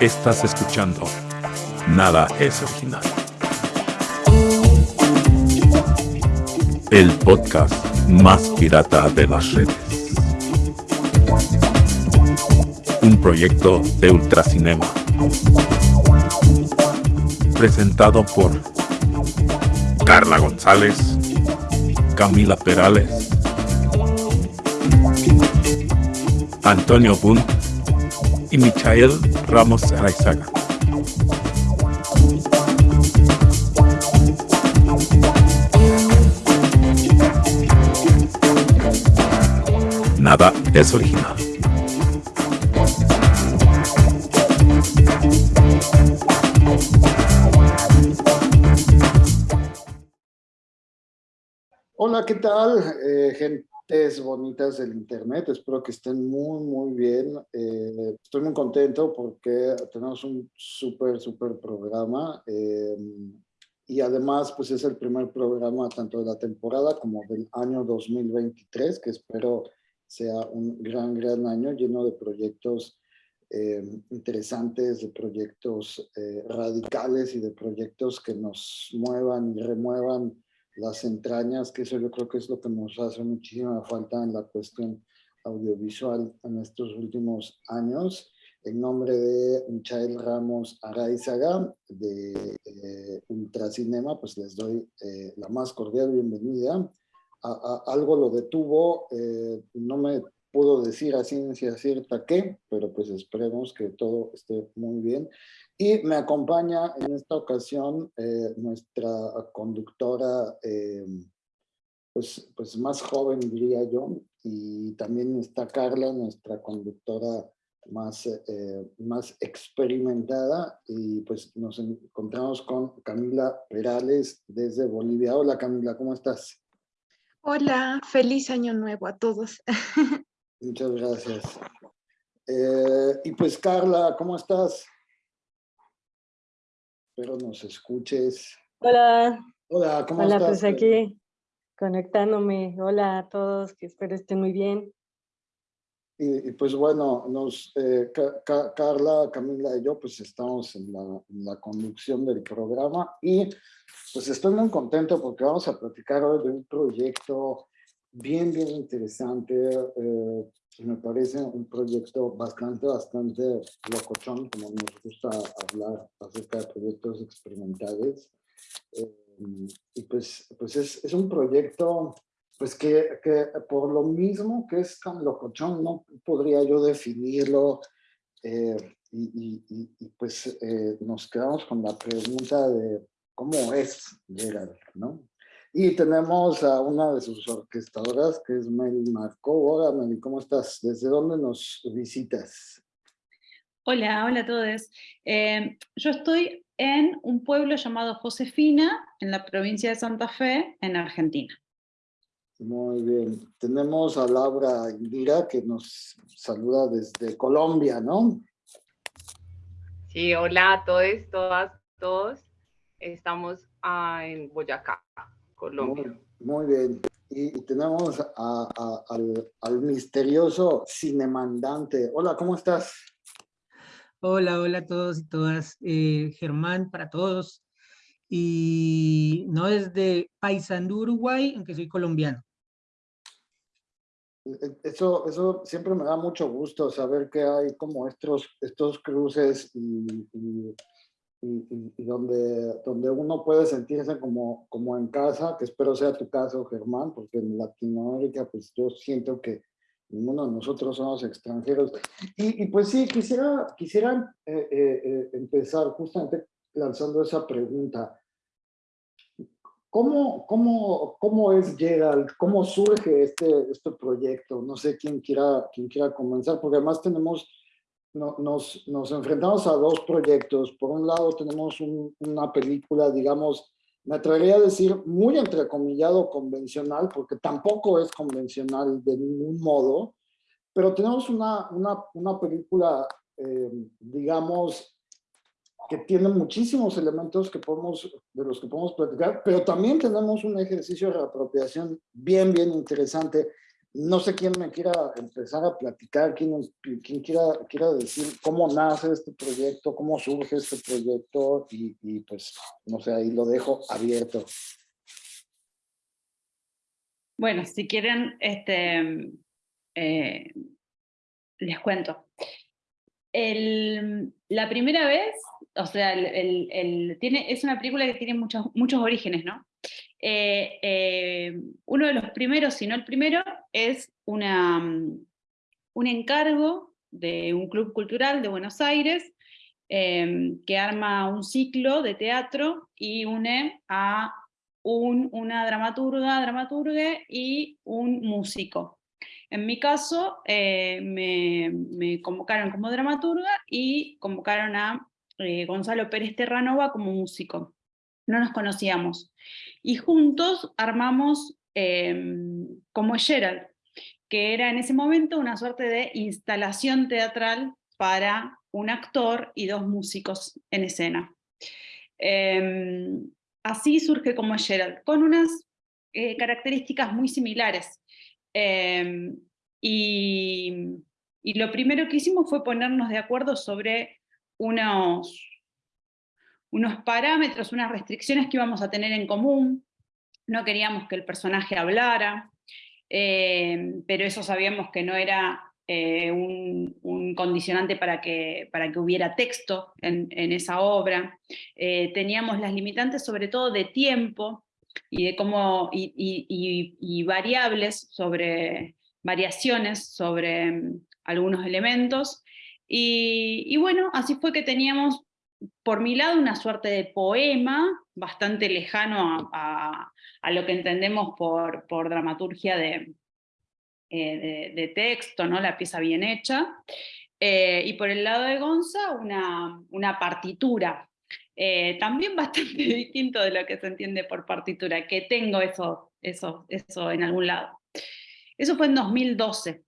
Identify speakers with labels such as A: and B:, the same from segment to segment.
A: Estás escuchando Nada es original. El podcast más pirata de las redes. Un proyecto de Ultracinema. Presentado por Carla González, Camila Perales, Antonio Bunt y Michael Ramos Araizaga. Nada es original.
B: ¿Qué tal, eh, gentes bonitas del Internet? Espero que estén muy, muy bien. Eh, estoy muy contento porque tenemos un súper, súper programa. eh, y además, pues es el primer programa tanto de la temporada como del año 2023, que espero sea un gran, gran año lleno de proyectos eh, interesantes, de proyectos eh, radicales y de proyectos que nos muevan y remuevan las entrañas, que eso yo creo que es lo que nos hace muchísima falta en la cuestión audiovisual en estos últimos años. En nombre de Michael Ramos Araizaga de eh, Ultracinema, pues les doy eh, la más cordial bienvenida. A, a, algo lo detuvo, eh, no me puedo decir a ciencia cierta qué, pero pues esperemos que todo esté muy bien. Y me acompaña en esta ocasión eh, nuestra conductora, eh, pues, pues más joven diría yo, y también está Carla, nuestra conductora más, eh, más experimentada, y pues nos encontramos con Camila Perales desde Bolivia. Hola Camila, ¿cómo estás?
C: Hola, feliz año nuevo a todos.
B: Muchas gracias. Eh, y pues Carla, ¿cómo estás? Espero nos escuches.
D: Hola.
B: Hola, ¿cómo
D: Hola,
B: estás?
D: pues aquí conectándome. Hola a todos, que espero estén muy bien.
B: Y, y pues bueno, nos, eh, Ca- Ca- Carla, Camila y yo pues estamos en la, en la conducción del programa y pues estoy muy contento porque vamos a platicar hoy de un proyecto bien, bien interesante. eh, me parece un proyecto bastante, bastante locochón, como nos gusta hablar acerca de proyectos experimentales. Eh, y pues, pues es, es un proyecto pues que, que por lo mismo que es tan locochón, no podría yo definirlo. eh, y, y- y- pues eh, nos quedamos con la pregunta de cómo es Gerald, ¿no? Y tenemos a una de sus orquestadoras, que es Mel Marco. Hola Mel, ¿cómo estás? ¿Desde dónde nos visitas?
E: Hola, hola a todos. Eh, yo estoy en un pueblo llamado Josefina, en la provincia de Santa Fe, en Argentina.
B: Muy bien. Tenemos a Laura Indira, que nos saluda desde Colombia, ¿no?
F: Sí, hola a todos, todas, todos. Estamos ah, en Boyacá, Colombia.
B: Muy, muy bien. Y, y tenemos a- a- al, al misterioso cinemandante. Hola, ¿cómo estás?
G: Hola, hola a todos y todas. eh, Germán para todos. Y no desde Paysandú, Uruguay, aunque soy colombiano.
B: E- Eso, eso siempre me da mucho gusto saber que hay como estos, estos cruces y, y- y- y- y donde, donde uno puede sentirse como, como en casa, que espero sea tu caso, Germán, porque en Latinoamérica pues yo siento que ninguno de nosotros somos extranjeros. Y, y pues sí, quisiera, quisiera eh, eh, eh, empezar justamente lanzando esa pregunta. ¿Cómo, cómo, cómo es Gerald? ¿Cómo surge este, este proyecto? No sé quién quiera, quién quiera comenzar, porque además tenemos, no- nos, nos enfrentamos a dos proyectos. Por un lado tenemos un- una película, digamos, me atrevería a decir muy entrecomillado convencional, porque tampoco es convencional de ningún modo, pero tenemos una, una, una película, eh, digamos, que tiene muchísimos elementos que podemos, de los que podemos platicar, pero también tenemos un ejercicio de reapropiación bien, bien interesante. No sé quién me quiera empezar a platicar, quién, quiera, decir cómo nace este proyecto, cómo surge este proyecto y, pues, no sé, ahí lo dejo abierto.
E: Bueno, si quieren, este, eh, les cuento. El, la primera vez, o sea, el, tiene, es una película que tiene muchos, muchos orígenes, ¿no? Eh, eh, uno de los primeros, si no el primero, es un encargo de un club cultural de Buenos Aires em, que arma un ciclo de teatro y une a un, una dramaturga, dramaturgue y un músico. En mi caso, eh, me, convocaron como dramaturga y convocaron a Gonzalo Pérez Terranova como músico. No nos conocíamos y juntos armamos em, como Gerald, que era en ese momento una suerte de instalación teatral para un actor y dos músicos en escena. Em, así surge como Gerald, con unas eh, características muy similares. Em, y, y lo primero que hicimos fue ponernos de acuerdo sobre unos unos parámetros, unas restricciones que íbamos a tener en común. No queríamos que el personaje hablara, eh, pero eso sabíamos que no era eh, un, condicionante para que, para que hubiera texto en, esa obra. Eh, teníamos las limitantes sobre todo de tiempo y, de cómo, y, variables sobre variaciones sobre mm, algunos elementos. y bueno, así fue que teníamos por mi lado, una suerte de poema bastante lejano a, lo que entendemos por, dramaturgia de, eh, de, texto, ¿no? la pieza bien hecha. Eh, y por el lado de Gonza, una, una partitura, eh, también bastante distinto de lo que se entiende por partitura, que tengo eso, eso, eso en algún lado. Eso fue en 2012.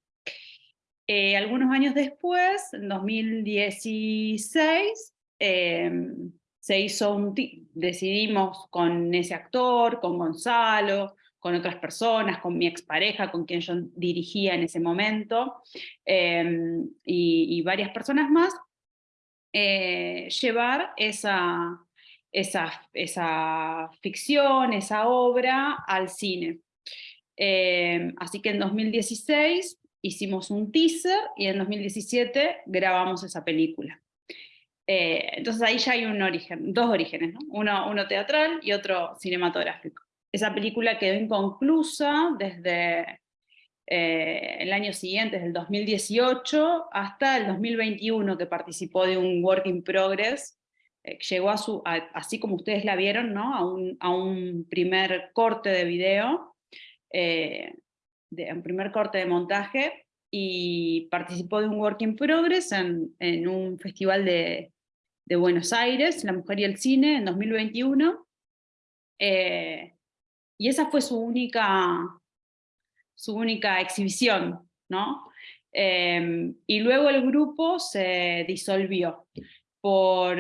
E: algunos años después, en 2016, Em, se hizo decidimos con ese actor, con Gonzalo, con otras personas, con mi expareja, con quien yo dirigía en ese momento, em, y, varias personas más, eh, llevar esa, esa, esa, ficción, esa obra al cine. Em, así que en 2016 hicimos un teaser y en 2017 grabamos esa película. Eh, entonces ahí ya hay un origen, dos orígenes, uno, uno teatral y otro cinematográfico. Esa película quedó inconclusa desde eh, el año siguiente, desde el 2018 hasta el 2021, que participó de un work in progress, eh, llegó a su, así como ustedes la vieron, ¿no? a, un, a un primer corte de video, de, un primer corte de montaje, y participó de un work in progress en, en un festival de, de, Buenos Aires, La Mujer y el Cine, en 2021. Eh, y esa fue su única, su única exhibición, ¿no? Em, y luego el grupo se disolvió por,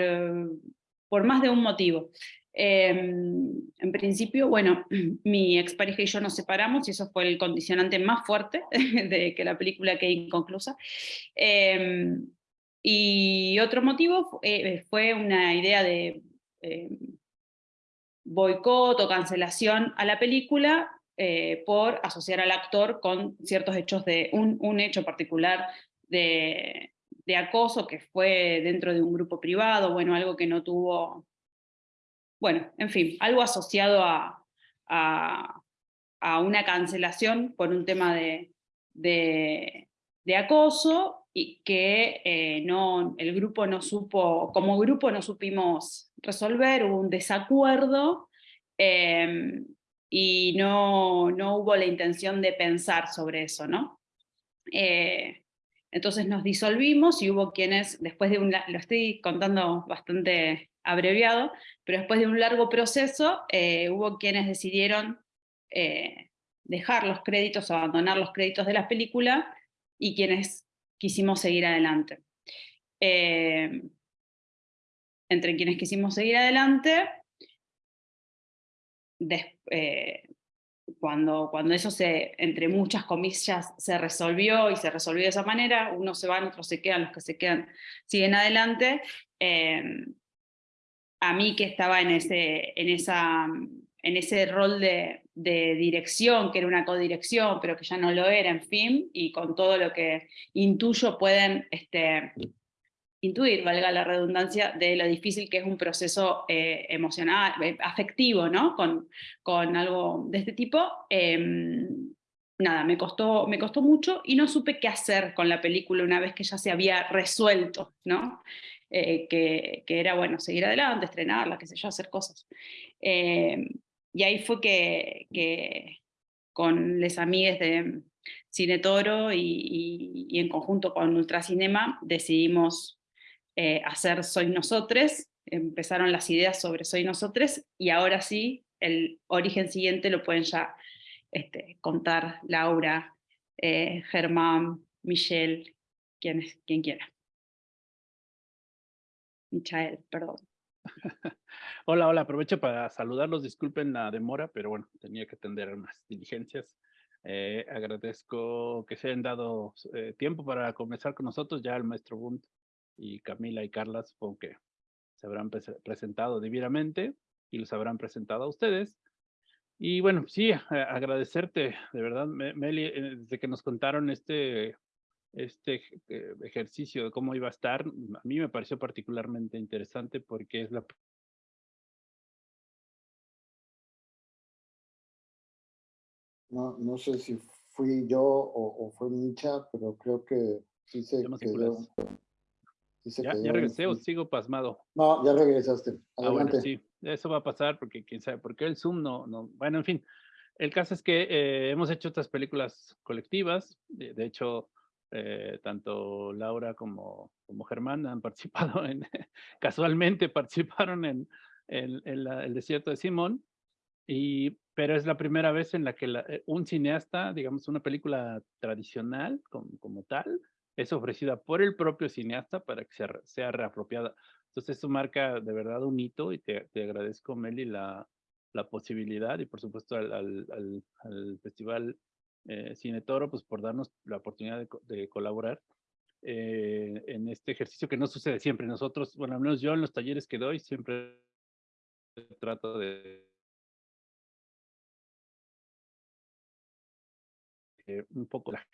E: por más de un motivo. Em, en principio, bueno, mi expareja y yo nos separamos y eso fue el condicionante más fuerte de que la película quede inconclusa. Em, y otro motivo eh, fue una idea de eh, boicot o cancelación a la película eh, por asociar al actor con ciertos hechos de un, un hecho particular de, de acoso que fue dentro de un grupo privado, bueno, algo que no tuvo bueno, en fin, algo asociado a, a, una cancelación por un tema de, de, acoso y que eh, no, el grupo no supo, como grupo no supimos resolver, hubo un desacuerdo em, y no, no, hubo la intención de pensar sobre eso, ¿no? Eh, entonces nos disolvimos y hubo quienes, después de un, lo estoy contando bastante abreviado, pero después de un largo proceso eh, hubo quienes decidieron dejar los créditos, abandonar los créditos de la película, y quienes quisimos seguir adelante. Eh, entre quienes quisimos seguir adelante, cuando, cuando eso se, entre muchas comillas, se resolvió y se resolvió de esa manera, unos se van, otros se quedan, los que se quedan siguen adelante. eh, a mí que estaba en ese, en esa, en ese rol de, dirección, que era una codirección, pero que ya no lo era, en fin, y con todo lo que intuyo pueden este, intuir, valga la redundancia, de lo difícil que es un proceso eh, emocional, eh, afectivo, ¿no? Con, con algo de este tipo. em, nada, me costó, me costó mucho y no supe qué hacer con la película una vez que ya se había resuelto, ¿no? Eh, que, que era, bueno, seguir adelante, estrenarla, qué sé yo, hacer cosas. Em, y ahí fue que, con les amigues de Cine Toro y, en conjunto con Ultracinema decidimos eh, hacer Soy Nosotres, empezaron las ideas sobre Soy Nosotres y ahora sí, el origen siguiente lo pueden ya este, contar Laura, eh, Germán, Michelle, quien, quien quiera. Michael, perdón.
H: Hola, hola, aprovecho para saludarlos, disculpen la demora, pero bueno, tenía que atender unas diligencias. Eh, agradezco que se hayan dado eh, tiempo para conversar con nosotros, ya el maestro Bunt y Camila y Carla supongo que se habrán prese- presentado debidamente y los habrán presentado a ustedes. Y bueno, sí, agradecerte, de verdad, Me- Meli, eh, desde que nos contaron este, este eh, ejercicio de cómo iba a estar, a mí me pareció particularmente interesante porque es la
B: No, no sé si fui yo o, o fue Micha, pero creo que sí se quedó. sí se
H: ¿Ya,
B: quedó
H: ya
B: en-
H: regresé o sigo pasmado?
B: No, ya regresaste.
H: Ah, bueno,
B: Adelante.
H: sí, eso va a pasar porque quién sabe, porque el Zoom no, no, bueno, en fin. El caso es que eh, hemos hecho estas películas colectivas, de, de hecho, eh, tanto Laura como, como Germán han participado en, casualmente participaron en, en- en la- el desierto de Simón, y, pero es la primera vez en la que la- eh, un cineasta, digamos, una película tradicional como, como tal, es ofrecida por el propio cineasta para que sea, sea reapropiada. Entonces eso marca de verdad un hito y te, te agradezco, Meli, la, la posibilidad y por supuesto al, al, al- al Festival eh, Cine Toro, pues por darnos la oportunidad de, de colaborar eh, en este ejercicio que no sucede siempre. Nosotros, bueno, al menos yo en los talleres que doy siempre trato de un poco la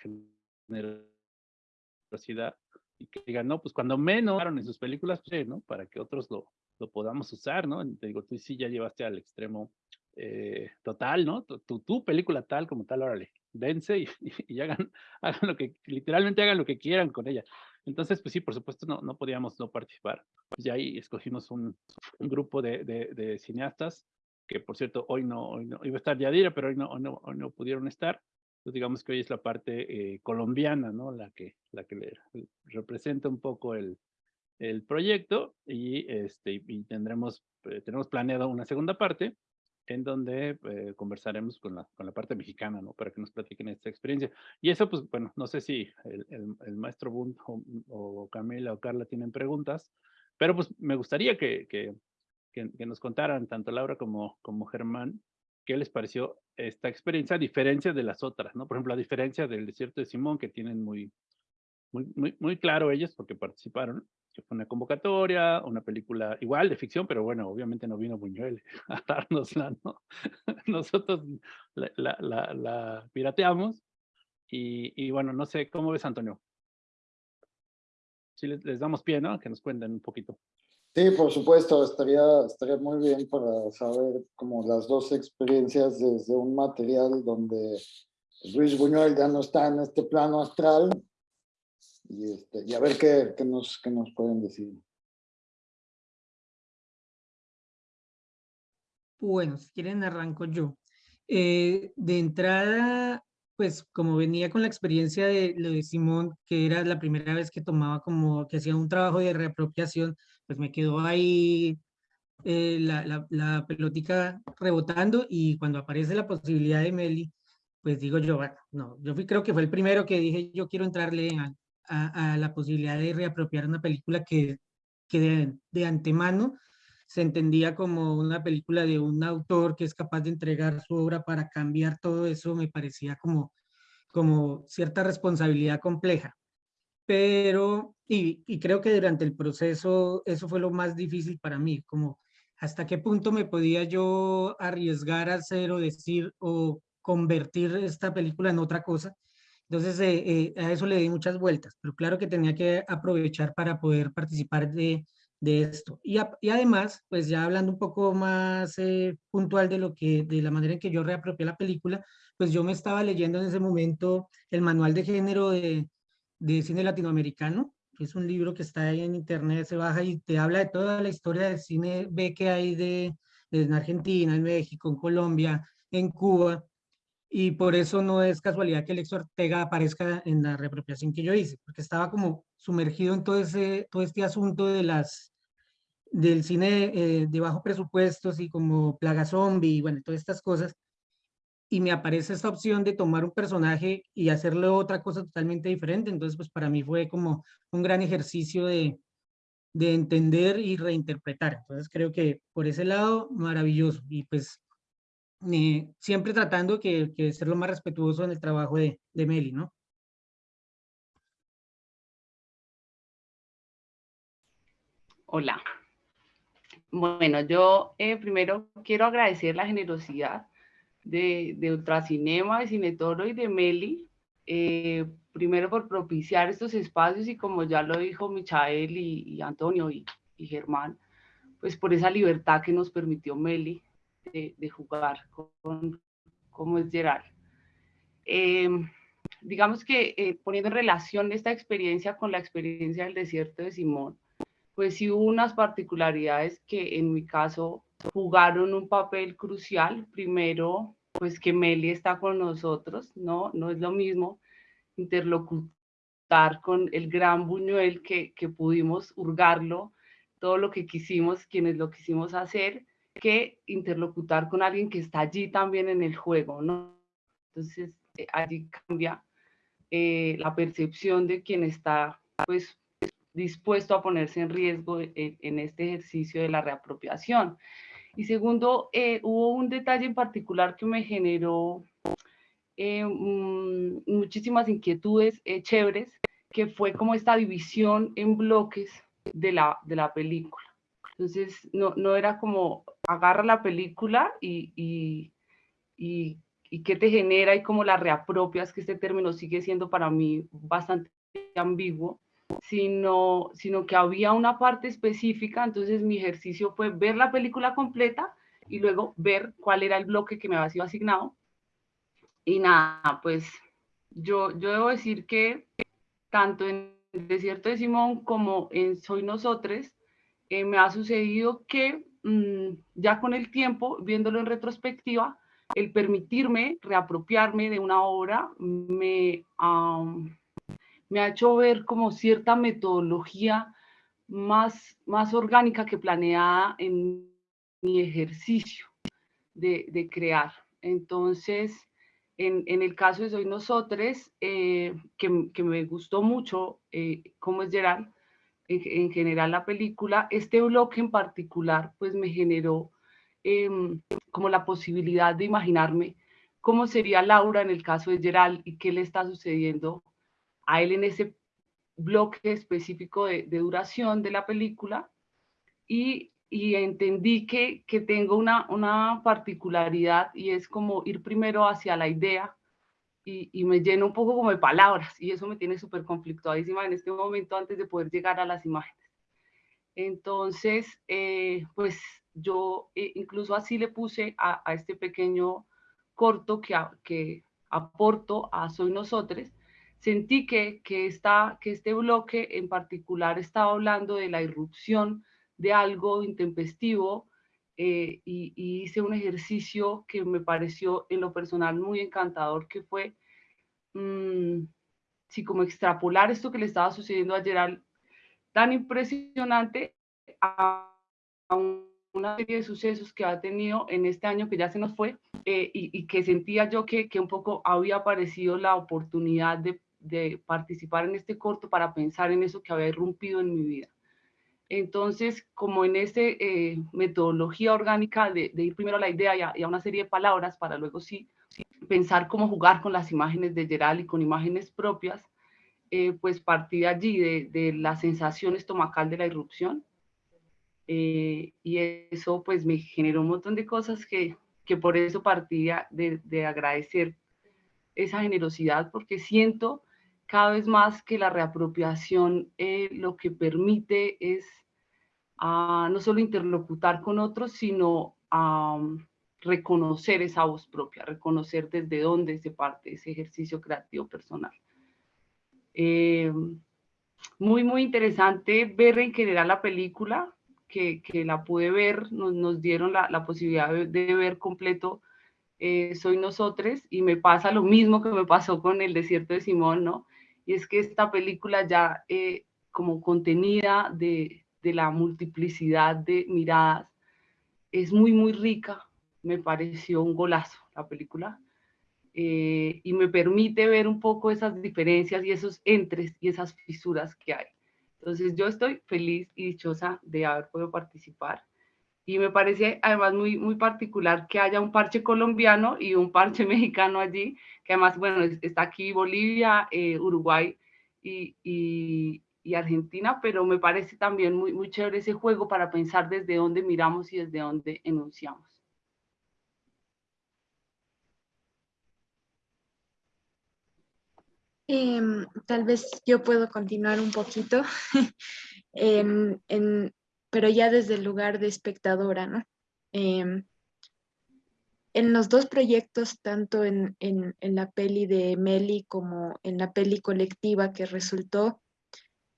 H: generosidad y que digan, no, pues cuando menos en sus películas, pues, ¿no? Para que otros lo, podamos usar, ¿no? Te digo, tú sí ya llevaste al extremo eh, total, ¿no? Tu, tu película tal como tal, órale, vence y, y hagan, hagan lo que, literalmente hagan lo que quieran con ella. Entonces, pues sí, por supuesto, no, no podíamos no participar. Pues ya ahí escogimos un, un grupo de, de, de cineastas, que por cierto, hoy no, hoy no, iba a estar Yadira, pero hoy no, hoy no, hoy no pudieron estar. Entonces, digamos que hoy es la parte eh, colombiana, ¿no? La que, la que le, representa un poco el, el proyecto y, este, y tendremos, eh, tenemos planeado una segunda parte en donde eh, conversaremos con la, con la parte mexicana, ¿no? Para que nos platiquen esta experiencia. Y eso, pues, bueno, no sé si el, el, el maestro Bunt o, o, Camila o Carla tienen preguntas, pero pues me gustaría que, que, que, que nos contaran, tanto Laura como, como Germán, qué les pareció esta experiencia, a diferencia de las otras, ¿no? Por ejemplo, a diferencia del desierto de Simón, que tienen muy, muy, muy, muy claro ellos, porque participaron, que fue una convocatoria, una película igual de ficción, pero bueno, obviamente no vino Buñuel a dárnosla, ¿no? Nosotros la, la, la, la pirateamos, y, y, bueno, no sé, ¿cómo ves, Antonio? Si les, les damos pie, ¿no? Que nos cuenten un poquito.
B: Sí, por supuesto, estaría, estaría muy bien para saber como las dos experiencias desde un material donde Luis Buñuel ya no está en este plano astral y, este, y a ver qué, qué, nos, qué nos pueden decir.
G: Bueno, si quieren arranco yo. Eh, de entrada, pues como venía con la experiencia de lo de Simón, que era la primera vez que tomaba como, que hacía un trabajo de reapropiación, pues me quedó ahí eh, la, la, pelotica rebotando y cuando aparece la posibilidad de Meli, pues digo yo, bueno, no, yo creo que fue el primero que dije, yo quiero entrarle a, a, la posibilidad de reapropiar una película que, que de, de, antemano se entendía como una película de un autor que es capaz de entregar su obra para cambiar todo eso, me parecía como, como cierta responsabilidad compleja. Pero, y, y creo que durante el proceso eso fue lo más difícil para mí, como hasta qué punto me podía yo arriesgar a hacer o decir o convertir esta película en otra cosa. Entonces, eh, eh, a eso le di muchas vueltas, pero claro que tenía que aprovechar para poder participar de, de esto. Y, y, además, pues ya hablando un poco más eh, puntual de lo que, de la manera en que yo reapropié la película, pues yo me estaba leyendo en ese momento el manual de género de, de cine latinoamericano, que es un libro que está ahí en internet, se baja y te habla de toda la historia del cine B que hay de, de en Argentina, en México, en Colombia, en Cuba, y por eso no es casualidad que Alex Ortega aparezca en la reapropiación que yo hice, porque estaba como sumergido en todo, ese, todo este asunto de las, del cine eh, de bajo presupuestos y como Plaga Zombie y bueno, todas estas cosas, y me aparece esta opción de tomar un personaje y hacerle otra cosa totalmente diferente, entonces pues para mí fue como un gran ejercicio de, de entender y reinterpretar, entonces creo que por ese lado maravilloso, y pues siempre tratando que, ser lo más respetuoso en el trabajo de, de Meli, ¿no?
F: Hola. Bueno, yo eh, primero quiero agradecer la generosidad de, de Ultracinema, de Cinetoro y de Meli, eh, primero por propiciar estos espacios y como ya lo dijo Michael y, Antonio y Germán, pues por esa libertad que nos permitió Meli de, jugar con, como es Gerard. Em, digamos que eh, poniendo en relación esta experiencia con la experiencia del desierto de Simón, pues sí hubo unas particularidades que en mi caso jugaron un papel crucial. Primero, pues que Meli está con nosotros, ¿no? No es lo mismo interlocutar con el gran Buñuel que, que pudimos hurgarlo, todo lo que quisimos, quienes lo quisimos hacer, que interlocutar con alguien que está allí también en el juego, ¿no? Entonces, eh, allí cambia eh, la percepción de quien está, pues, dispuesto a ponerse en riesgo en, este ejercicio de la reapropiación. Y segundo, eh, hubo un detalle en particular que me generó mm, muchísimas inquietudes chéveres, que fue como esta división en bloques de la, de la película. Entonces, no, no era como agarra la película y, y, y, qué te genera y cómo la reapropias, que este término sigue siendo para mí bastante ambiguo, sino, sino que había una parte específica, entonces mi ejercicio fue ver la película completa y luego ver cuál era el bloque que me había sido asignado. Y nada, pues yo, yo debo decir que tanto en el Desierto de Simón como en Soy Nosotros, eh, me ha sucedido que ya con el tiempo, viéndolo en retrospectiva, el permitirme reapropiarme de una obra me, me ha hecho ver como cierta metodología más, más orgánica que planeada en mi ejercicio de, de crear. Entonces, en, en, el caso de Soy Nosotros, eh, que, que, me gustó mucho eh, cómo es Gerard, en, general la película, este bloque en particular pues me generó em, como la posibilidad de imaginarme cómo sería Laura en el caso de Gerald y qué le está sucediendo a él en ese bloque específico de, duración de la película. Y, y entendí que, que tengo una, una particularidad y es como ir primero hacia la idea y, me lleno un poco como de palabras y eso me tiene súper conflictuadísima en este momento antes de poder llegar a las imágenes. Entonces, eh, pues yo eh, incluso así le puse a, este pequeño corto que, que aporto a Soy Nosotros, sentí que, que, esta, que este bloque en particular estaba hablando de la irrupción de algo intempestivo eh, y, hice un ejercicio que me pareció en lo personal muy encantador, que fue, mmm, sí, como extrapolar esto que le estaba sucediendo a Gerald, tan impresionante a, una serie de sucesos que ha tenido en este año que ya se nos fue eh, y, que sentía yo que, que, un poco había aparecido la oportunidad de participar en este corto para pensar en eso que había irrumpido en mi vida. Entonces, como en esta metodología orgánica de, ir primero a la idea y a, una serie de palabras para luego sí pensar cómo jugar con las imágenes de Gerald y con imágenes propias, pues partí de allí, de, de, la sensación estomacal de la irrupción. y eso pues me generó un montón de cosas que, que por eso partía de agradecer esa generosidad, porque siento cada vez más que la reapropiación eh, lo que permite es uh, no solo interlocutar con otros, sino reconocer esa voz propia, reconocer desde dónde se parte ese ejercicio creativo personal. Eh, muy, muy interesante ver en general la película, que, que la pude ver, nos, nos dieron la, la posibilidad de, ver completo eh, Soy Nosotros, y me pasa lo mismo que me pasó con El Desierto de Simón, ¿no? Y es que esta película ya eh, como contenida de, de, la multiplicidad de miradas es muy, muy rica. Me pareció un golazo la película. Eh, y me permite ver un poco esas diferencias y esos entres y esas fisuras que hay. Entonces yo estoy feliz y dichosa de haber podido participar. Y me parece además muy, muy particular que haya un parche colombiano y un parche mexicano allí, que además, bueno, está aquí Bolivia, eh, Uruguay y, y, Argentina, pero me parece también muy, muy chévere ese juego para pensar desde dónde miramos y desde dónde enunciamos.
C: Eh, tal vez yo puedo continuar un poquito. en, en, pero ya desde el lugar de espectadora, ¿no? Eh, en los dos proyectos, tanto en, en, en, la peli de Meli como en la peli colectiva que resultó,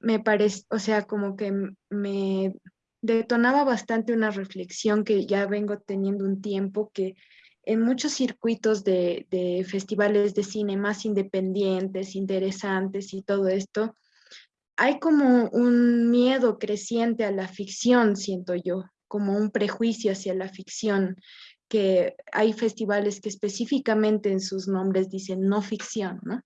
C: me parece, o sea, como que me detonaba bastante una reflexión que ya vengo teniendo un tiempo, que en muchos circuitos de, de festivales de cine más independientes, interesantes y todo esto, hay como un miedo creciente a la ficción, siento yo, como un prejuicio hacia la ficción, que hay festivales que específicamente en sus nombres dicen no ficción, ¿no?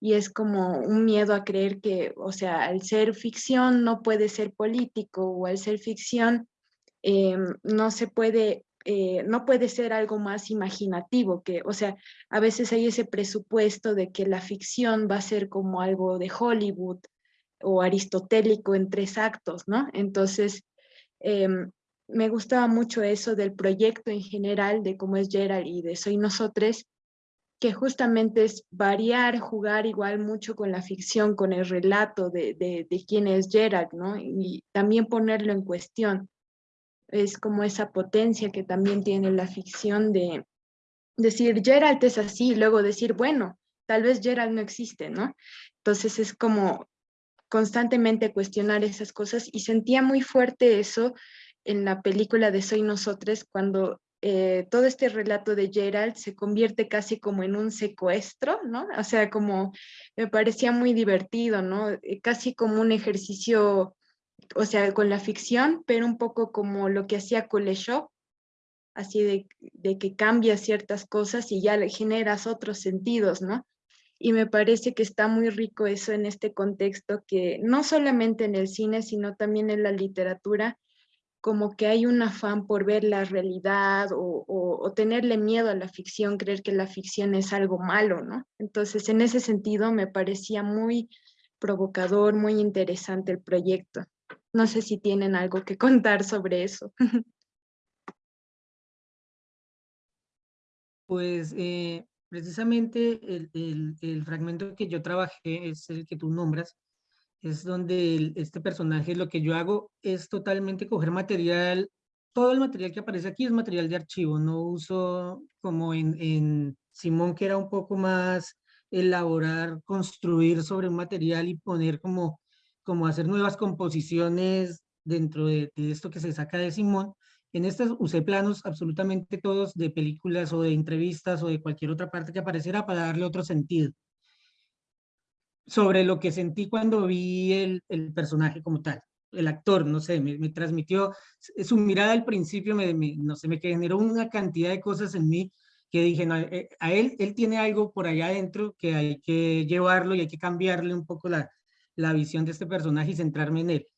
C: Y es como un miedo a creer que, o sea, al ser ficción no puede ser político o al ser ficción eh, no se puede, eh, no puede ser algo más imaginativo, que, o sea, a veces hay ese presupuesto de que la ficción va a ser como algo de Hollywood, o aristotélico en tres actos, ¿no? Entonces, eh, me gustaba mucho eso del proyecto en general, de cómo es Gerald y de Soy Nosotros, que justamente es variar, jugar igual mucho con la ficción, con el relato de, de, de quién es Gerald, ¿no? Y también ponerlo en cuestión. Es como esa potencia que también tiene la ficción de decir Gerald es así, y luego decir, bueno, tal vez Gerald no existe, ¿no? Entonces es como constantemente cuestionar esas cosas y sentía muy fuerte eso en la película de Soy Nosotros cuando eh, todo este relato de Gerald se convierte casi como en un secuestro, ¿no? O sea, como me parecía muy divertido, ¿no? Eh, casi como un ejercicio, o sea, con la ficción, pero un poco como lo que hacía Kuleshov, así de, de que cambia ciertas cosas y ya generas otros sentidos, ¿no? Y me parece que está muy rico eso en este contexto que no solamente en el cine, sino también en la literatura, como que hay un afán por ver la realidad o, o, tenerle miedo a la ficción, creer que la ficción es algo malo, ¿no? Entonces, en ese sentido, me parecía muy provocador, muy interesante el proyecto. No sé si tienen algo que contar sobre eso.
G: Pues eh, precisamente el, el, fragmento que yo trabajé es el que tú nombras, es donde este personaje, lo que yo hago es totalmente coger material, todo el material que aparece aquí es material de archivo, no uso como en, en Simón que era un poco más elaborar, construir sobre un material y poner como, como hacer nuevas composiciones dentro de, de esto que se saca de Simón, en estas usé planos absolutamente todos de películas o de entrevistas o de cualquier otra parte que apareciera para darle otro sentido. Sobre lo que sentí cuando vi el, el personaje como tal, el actor, no sé, me, me transmitió, su mirada al principio, me, me, no sé, me generó una cantidad de cosas en mí que dije, eh, a él, él tiene algo por allá adentro que hay que llevarlo y hay que cambiarle un poco la, la visión de este personaje y centrarme en él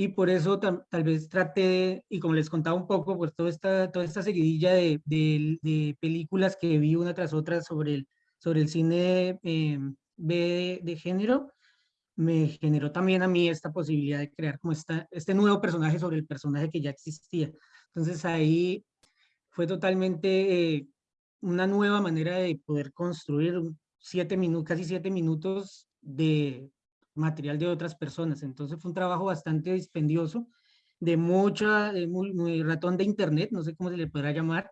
G: y por eso tal vez traté, de, y como les contaba un poco, pues toda esta, toda esta seguidilla de, de, películas que vi una tras otra sobre el, sobre el cine eh, B de género, me generó también a mí esta posibilidad de crear como esta, este nuevo personaje sobre el personaje que ya existía. Entonces ahí fue totalmente eh, una nueva manera de poder construir siete minutos, casi siete minutos de material de otras personas. Entonces fue un trabajo bastante dispendioso, de mucha, de muy, ratón de internet, no sé cómo se le podrá llamar.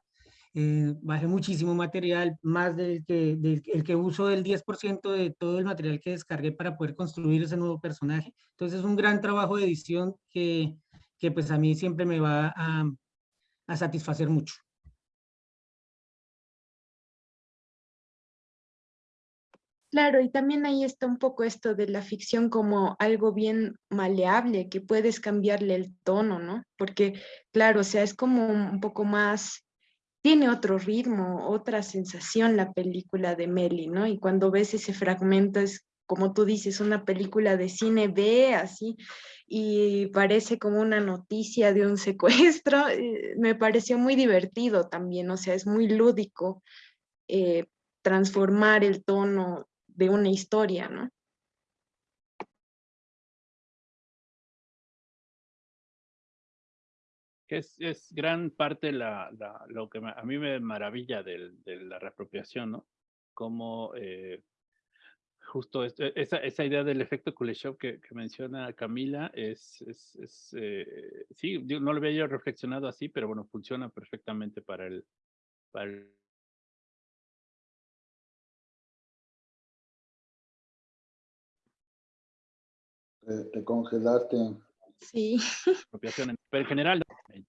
G: Eh, bajé muchísimo material, más del que, del, el que uso del 10% de todo el material que descargué para poder construir ese nuevo personaje. Entonces es un gran trabajo de edición que, que pues a mí siempre me va a, a satisfacer mucho.
C: Claro, y también ahí está un poco esto de la ficción como algo bien maleable, que puedes cambiarle el tono, ¿no? Porque, claro, o sea, es como un poco más, tiene otro ritmo, otra sensación la película de Meli, ¿no? Y cuando ves ese fragmento es, como tú dices, una película de cine B, así, y parece como una noticia de un secuestro. Eh, me pareció muy divertido también, o sea, es muy lúdico. Eh, transformar el tono de una historia, ¿no?
H: Es, es gran parte la, lo que a mí me maravilla de, la reapropiación, ¿no? Como eh, justo esa, esa, idea del efecto Kuleshov que, que menciona Camila es, es, es eh, sí, no lo había yo reflexionado así, pero bueno, funciona perfectamente para el, para el
B: te, congelaste.
C: Sí.
H: Pero en general,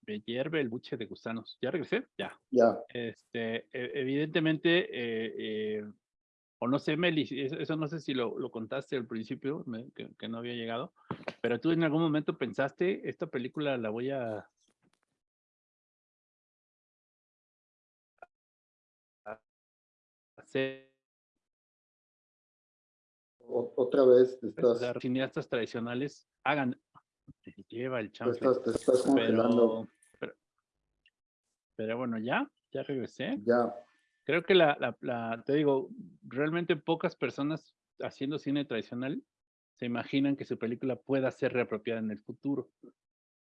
H: me, hierve el buche de gusanos. ¿Ya regresé? Ya.
B: Ya.
H: Este, e, evidentemente, eh, eh, o no sé, Meli, eso no sé si lo, lo contaste al principio, que, que, no había llegado, pero tú en algún momento pensaste, esta película la voy a... hacer
B: otra vez te estás...
H: Los cineastas tradicionales hagan... lleva el
B: Te estás, te estás congelando.
H: Pero, pero, bueno, ya, ya regresé.
B: Ya.
H: Creo que la, la, la, te digo, realmente pocas personas haciendo cine tradicional se imaginan que su película pueda ser reapropiada en el futuro.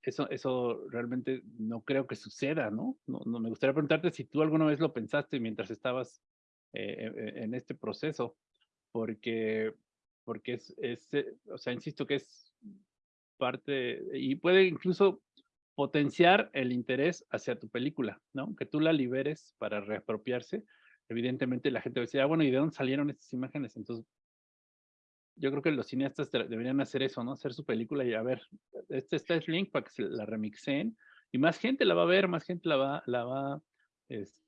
H: Eso, eso realmente no creo que suceda, ¿no? No, no Me gustaría preguntarte si tú alguna vez lo pensaste mientras estabas eh, en este proceso, porque porque es, es, eh, o sea, insisto que es parte, y puede incluso potenciar el interés hacia tu película, ¿no? Que tú la liberes para reapropiarse. Evidentemente la gente va a decir, ah, bueno, ¿y de dónde salieron estas imágenes? Entonces, yo creo que los cineastas deberían hacer eso, ¿no? Hacer su película y a ver, este está el link para que se la remixen y más gente la va a ver, más gente la va, la va, este,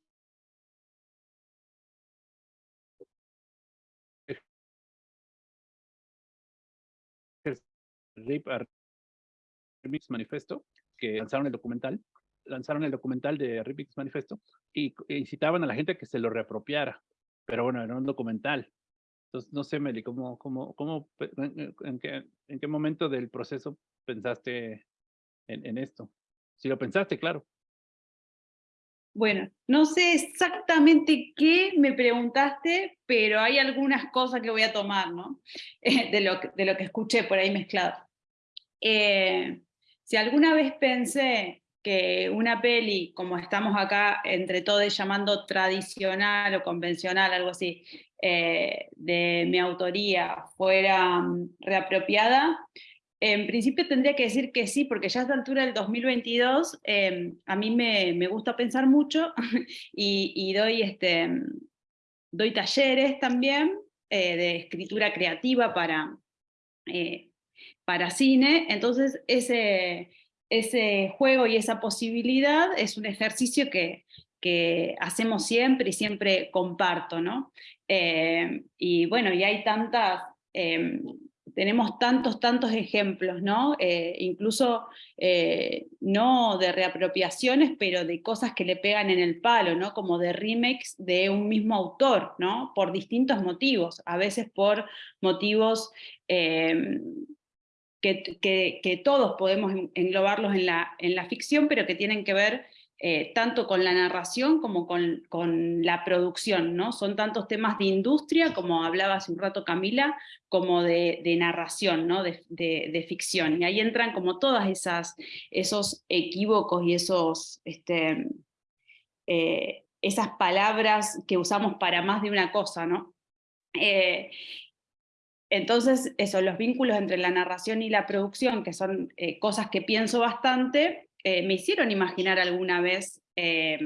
H: RIP Remix Manifesto, que lanzaron el documental, lanzaron el documental de Remix Manifesto y, incitaban a la gente que se lo reapropiara. Pero bueno, era un documental. Entonces, no sé, Meli, ¿cómo, cómo, cómo, en, qué, en qué momento del proceso pensaste en, en esto? Si lo pensaste, claro.
E: Bueno, no sé exactamente qué me preguntaste, pero hay algunas cosas que voy a tomar, ¿no? de, lo, de lo que escuché por ahí mezclado. Eh, si alguna vez pensé que una peli, como estamos acá entre todos llamando tradicional o convencional, algo así, eh, de mi autoría, fuera mm, reapropiada, en principio tendría que decir que sí, porque ya a esta altura del 2022 em, a mí me, me, gusta pensar mucho y, doy, este, doy talleres también eh, de escritura creativa para, para cine, entonces ese, ese juego y esa posibilidad es un ejercicio que, que hacemos siempre y siempre comparto, ¿no? Eh, y bueno, y hay tantas em, tenemos tantos, tantos ejemplos, ¿no? Eh, incluso eh, no de reapropiaciones, pero de cosas que le pegan en el palo, ¿no? Como de remakes de un mismo autor, ¿no? Por distintos motivos, a veces por motivos que, todos podemos englobarlos en la, en la ficción, pero que tienen que ver eh, tanto con la narración como con, con, la producción, ¿no? Son tantos temas de industria, como hablaba hace un rato Camila, como de, narración, ¿no? De, de, de, ficción. Y ahí entran como todas esas, esos equívocos y esos, este, eh, esas palabras que usamos para más de una cosa, ¿no? Eh, entonces, eso, los vínculos entre la narración y la producción, que son eh, cosas que pienso bastante, eh, me hicieron imaginar alguna vez eh,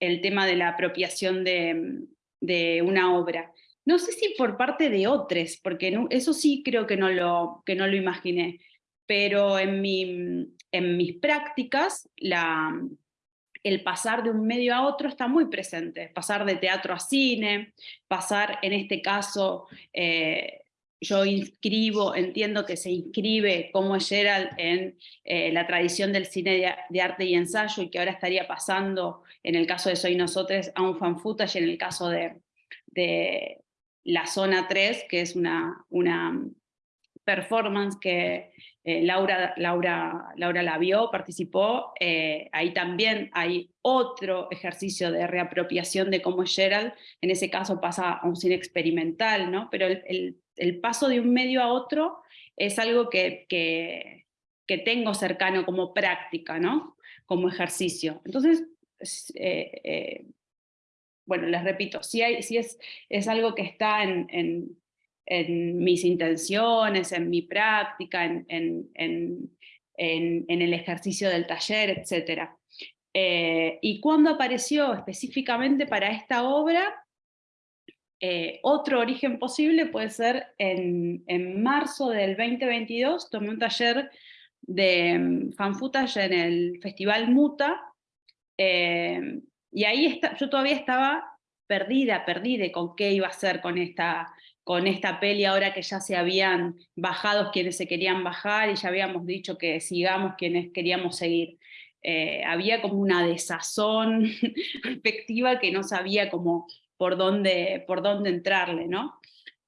E: el tema de la apropiación de, una obra. No sé si por parte de otros, porque eso sí creo que no, lo, que no lo imaginé, pero en, mi, en mis prácticas la, el pasar de un medio a otro está muy presente, pasar de teatro a cine, pasar en este caso yo inscribo, entiendo que se inscribe como Gerald en eh, la tradición del cine de, arte y ensayo y que ahora estaría pasando, en el caso de Soy Nosotros, a un fan footage, en el caso de, de La Zona 3, que es una, una performance que eh, Laura, Laura, Laura la vio, participó, eh, ahí también hay otro ejercicio de reapropiación de cómo es Gerald, en ese caso pasa a un cine experimental, ¿no? pero el el paso de un medio a otro es algo que, que, tengo cercano como práctica, ¿no? como ejercicio. Entonces, eh, eh, bueno, les repito, si, hay, es, es algo que está en, en, mis intenciones, en mi práctica, en, en el ejercicio del taller, etc. Eh, y cuando apareció específicamente para esta obra, eh, otro origen posible puede ser en, en, marzo del 2022, tomé un taller de mm, fanfootage en el Festival Muta, eh, y ahí está, yo todavía estaba perdida, perdida con qué iba a hacer con esta, con esta peli ahora que ya se habían bajado quienes se querían bajar y ya habíamos dicho que sigamos quienes queríamos seguir. Eh, había como una desazón afectiva que no sabía cómo por dónde, por dónde entrarle, ¿no?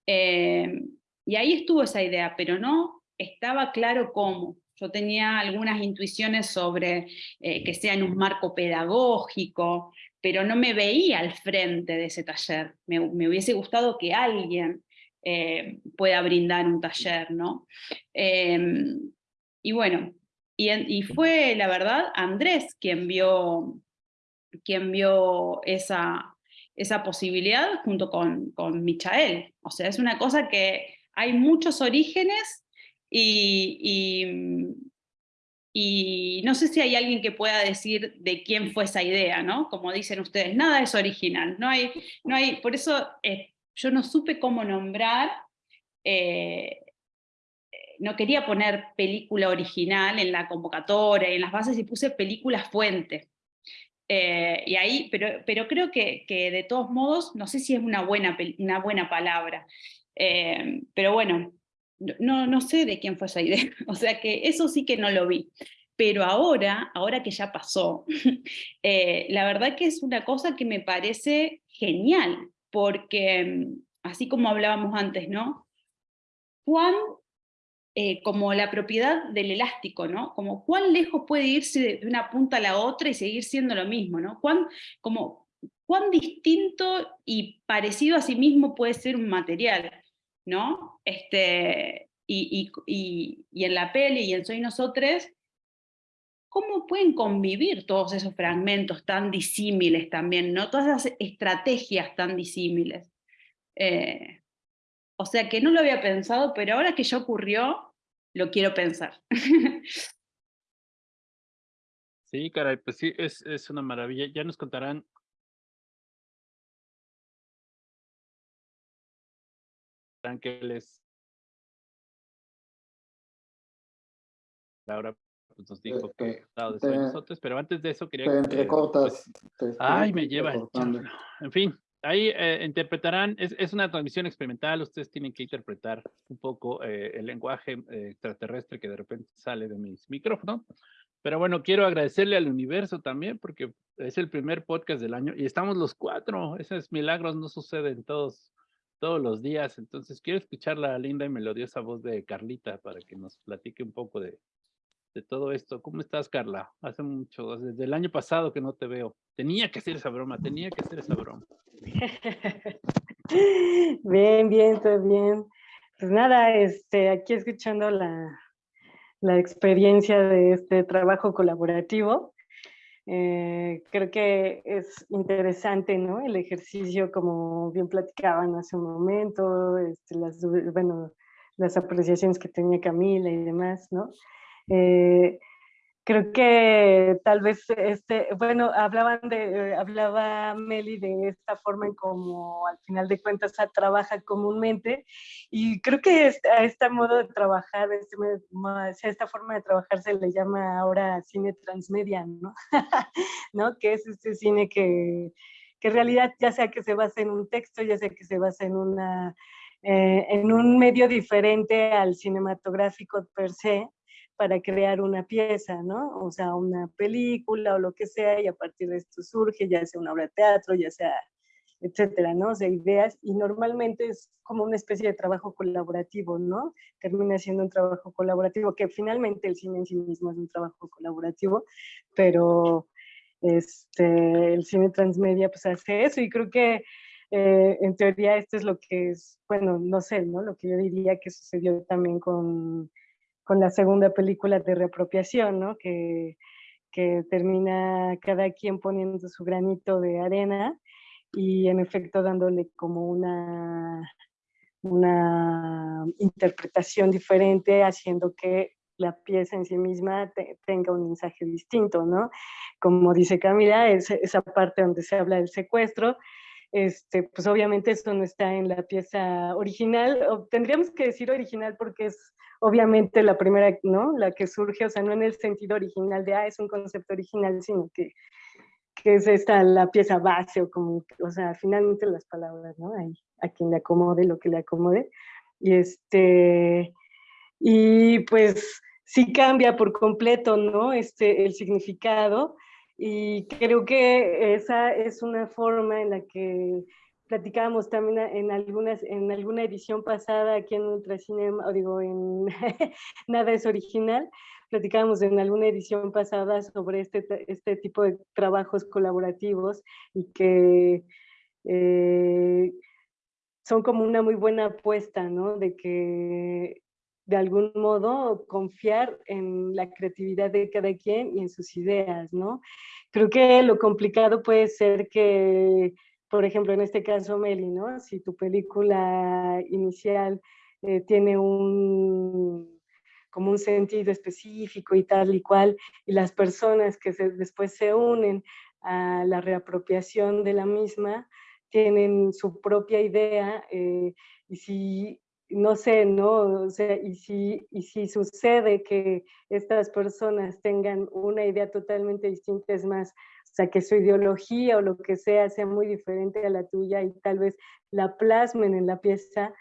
E: Eh, y ahí estuvo esa idea, pero no estaba claro cómo. Yo tenía algunas intuiciones sobre eh, que sea en un marco pedagógico, pero no me veía al frente de ese taller. Me, hubiese gustado que alguien eh, pueda brindar un taller, ¿no? Eh, y bueno, y, y, fue la verdad Andrés quien vio, quien vio esa, esa posibilidad junto con, con Michael. O sea, es una cosa que hay muchos orígenes y, y, no sé si hay alguien que pueda decir de quién fue esa idea, ¿no? Como dicen ustedes, nada es original. No hay, no hay, por eso eh, yo no supe cómo nombrar, eh, no quería poner película original en la convocatoria y en las bases y puse película fuente. Eh, y ahí, pero, pero creo que, que, de todos modos, no sé si es una buena, una buena palabra, eh, pero bueno, no, no sé de quién fue esa idea, o sea que eso sí que no lo vi. Pero ahora, ahora que ya pasó, eh, la verdad que es una cosa que me parece genial, porque así como hablábamos antes, ¿no? Juan eh, como la propiedad del elástico, ¿no? Como cuán lejos puede irse de una punta a la otra y seguir siendo lo mismo, ¿no? Cuán, como, cuán distinto y parecido a sí mismo puede ser un material, ¿no? Este, y, y, y, en la peli y en Soy Nosotros, ¿cómo pueden convivir todos esos fragmentos tan disímiles también, ¿no? Todas esas estrategias tan disímiles. Eh, o sea que no lo había pensado, pero ahora que ya ocurrió, lo quiero pensar.
H: Sí, caray, pues sí, es, es una maravilla. Ya nos contarán que les Laura pues, nos dijo que
B: eh,
H: de nosotros, pero antes de eso quería...
B: Te entrecortas.
H: ay, me lleva En fin, ahí eh, interpretarán, es, es, una transmisión experimental, ustedes tienen que interpretar un poco eh, el lenguaje eh, extraterrestre que de repente sale de mis micrófonos. Pero bueno, quiero agradecerle al universo también porque es el primer podcast del año y estamos los cuatro. Esos milagros no suceden todos, todos los días. Entonces quiero escuchar la linda y melodiosa voz de Carlita para que nos platique un poco de, de todo esto. ¿Cómo estás, Carla? Hace mucho, desde el año pasado que no te veo. Tenía que hacer esa broma, tenía que hacer esa broma.
D: Bien, bien, todo bien. Pues nada, este, aquí escuchando la, la experiencia de este trabajo colaborativo. Eh, creo que es interesante, ¿no? El ejercicio, como bien platicaban hace un momento, este, las, bueno, las apreciaciones que tenía Camila y demás, ¿no? Eh, creo que tal vez, este, bueno, hablaban de, hablaba Meli de esta forma en como al final de cuentas trabaja comúnmente y creo que a este modo de trabajar, este, esta forma de trabajar se le llama ahora cine transmedia, ¿no? ¿No? Que es este cine que, que en realidad ya sea que se basa en un texto, ya sea que se basa en una... Eh, en un medio diferente al cinematográfico per se, para crear una pieza, ¿no? O sea, una película o lo que sea, y a partir de esto surge, ya sea una obra de teatro, ya sea, etcétera, ¿no? O sea, ideas, y normalmente es como una especie de trabajo colaborativo, ¿no? Termina siendo un trabajo colaborativo, que finalmente el cine en sí mismo es un trabajo colaborativo, pero este, el cine transmedia pues hace eso, y creo que eh, en teoría esto es lo que es, bueno, no sé, ¿no? Lo que yo diría que sucedió también con con la segunda película de reapropiación, ¿no? Que, que termina cada quien poniendo su granito de arena y en efecto dándole como una, una interpretación diferente, haciendo que la pieza en sí misma tenga un mensaje distinto, ¿no? Como dice Camila, es, esa parte donde se habla del secuestro, este, pues obviamente eso no está en la pieza original, o tendríamos que decir original porque es obviamente la primera, ¿no? La que surge, o sea, no en el sentido original de, ah, es un concepto original, sino que, que es esta la pieza base, o como, o sea, finalmente las palabras, ¿no? Hay, a quien le acomode lo que le acomode. Y este, y pues sí cambia por completo, ¿no? Este, el significado, y creo que esa es una forma en la que platicábamos también en, algunas, en alguna edición pasada aquí en Ultracinema, o digo, en Nada es Original, platicábamos en alguna edición pasada sobre este, este tipo de trabajos colaborativos y que eh, son como una muy buena apuesta, ¿no? De que de algún modo confiar en la creatividad de cada quien y en sus ideas, ¿no? Creo que lo complicado puede ser que por ejemplo, en este caso, Meli, ¿no? Si tu película inicial eh, tiene un como un sentido específico y tal y cual, y las personas que después se unen a la reapropiación de la misma tienen su propia idea, eh, y si, no sé, ¿no? O sea, y si, y si sucede que estas personas tengan una idea totalmente distinta, es más, o sea, que su ideología o lo que sea sea muy diferente a la tuya y tal vez la plasmen en la pieza.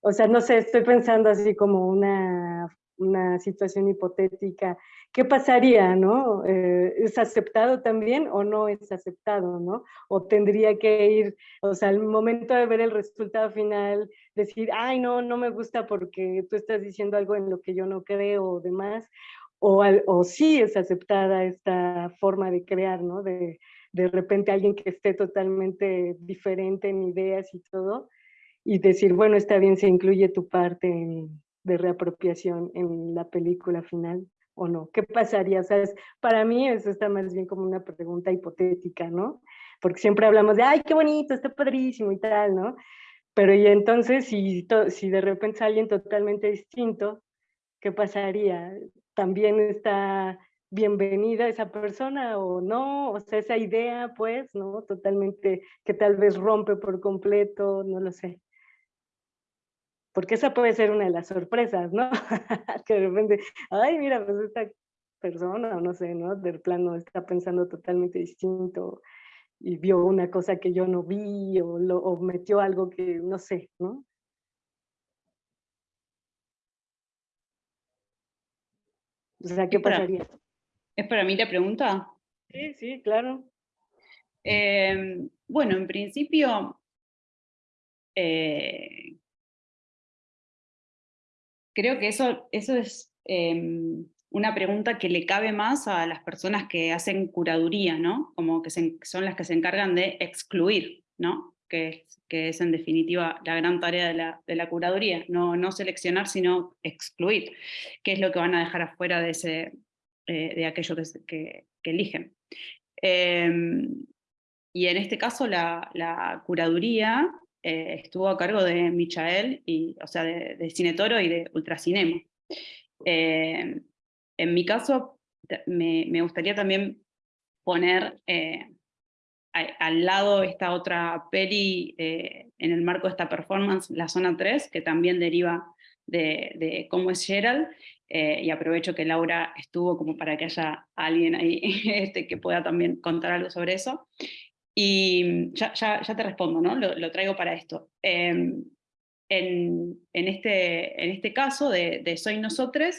D: O sea, no sé, estoy pensando así como una, una situación hipotética. ¿Qué pasaría, no? Eh, ¿Es aceptado también o no es aceptado, no? O tendría que ir, o sea, al momento de ver el resultado final, decir, ay, no, no me gusta porque tú estás diciendo algo en lo que yo no creo o demás, o, o sí es aceptada esta forma de crear, ¿no? De, de repente alguien que esté totalmente diferente en ideas y todo, y decir, bueno, está bien, se incluye tu parte de reapropiación en la película final o no. ¿Qué pasaría? O sea, para mí eso está más bien como una pregunta hipotética, ¿no? Porque siempre hablamos de, ay, qué bonito, está padrísimo y tal, ¿no? Pero y entonces, si, si de repente es alguien totalmente distinto, ¿qué pasaría? también está bienvenida esa persona o no, o sea, esa idea, pues, ¿no? Totalmente, que tal vez rompe por completo, no lo sé. Porque esa puede ser una de las sorpresas, ¿no? que de repente, ay, mira, pues esta persona, no sé, ¿no? Del plano está pensando totalmente distinto y vio una cosa que yo no vi o, lo, o metió algo que no sé, ¿no? O sea, ¿qué pasaría?
E: ¿Es para mí la pregunta?
D: Sí, sí, claro.
E: Em, bueno, en principio, eh, creo que eso, eso es em, una pregunta que le cabe más a las personas que hacen curaduría, ¿no? Como que son las que se encargan de excluir, ¿no? Que es, en definitiva la gran tarea de la, curaduría, no, no, seleccionar, sino excluir, qué es lo que van a dejar afuera de, ese, eh, de aquello que, eligen. Em, y en este caso la, curaduría eh, estuvo a cargo de Michael, y, o sea, de, de Cinetoro y de Ultracinema. Eh, en mi caso, me, gustaría también poner eh, al lado esta otra peli en el marco de esta performance, La Zona 3, que también deriva de, cómo es Gerald, y aprovecho que Laura estuvo como para que haya alguien ahí este, que pueda también contar algo sobre eso. Y ya, ya, ya te respondo, ¿no? Lo, traigo para esto. Em, en, en, este, en este caso de, Soy Nosotros,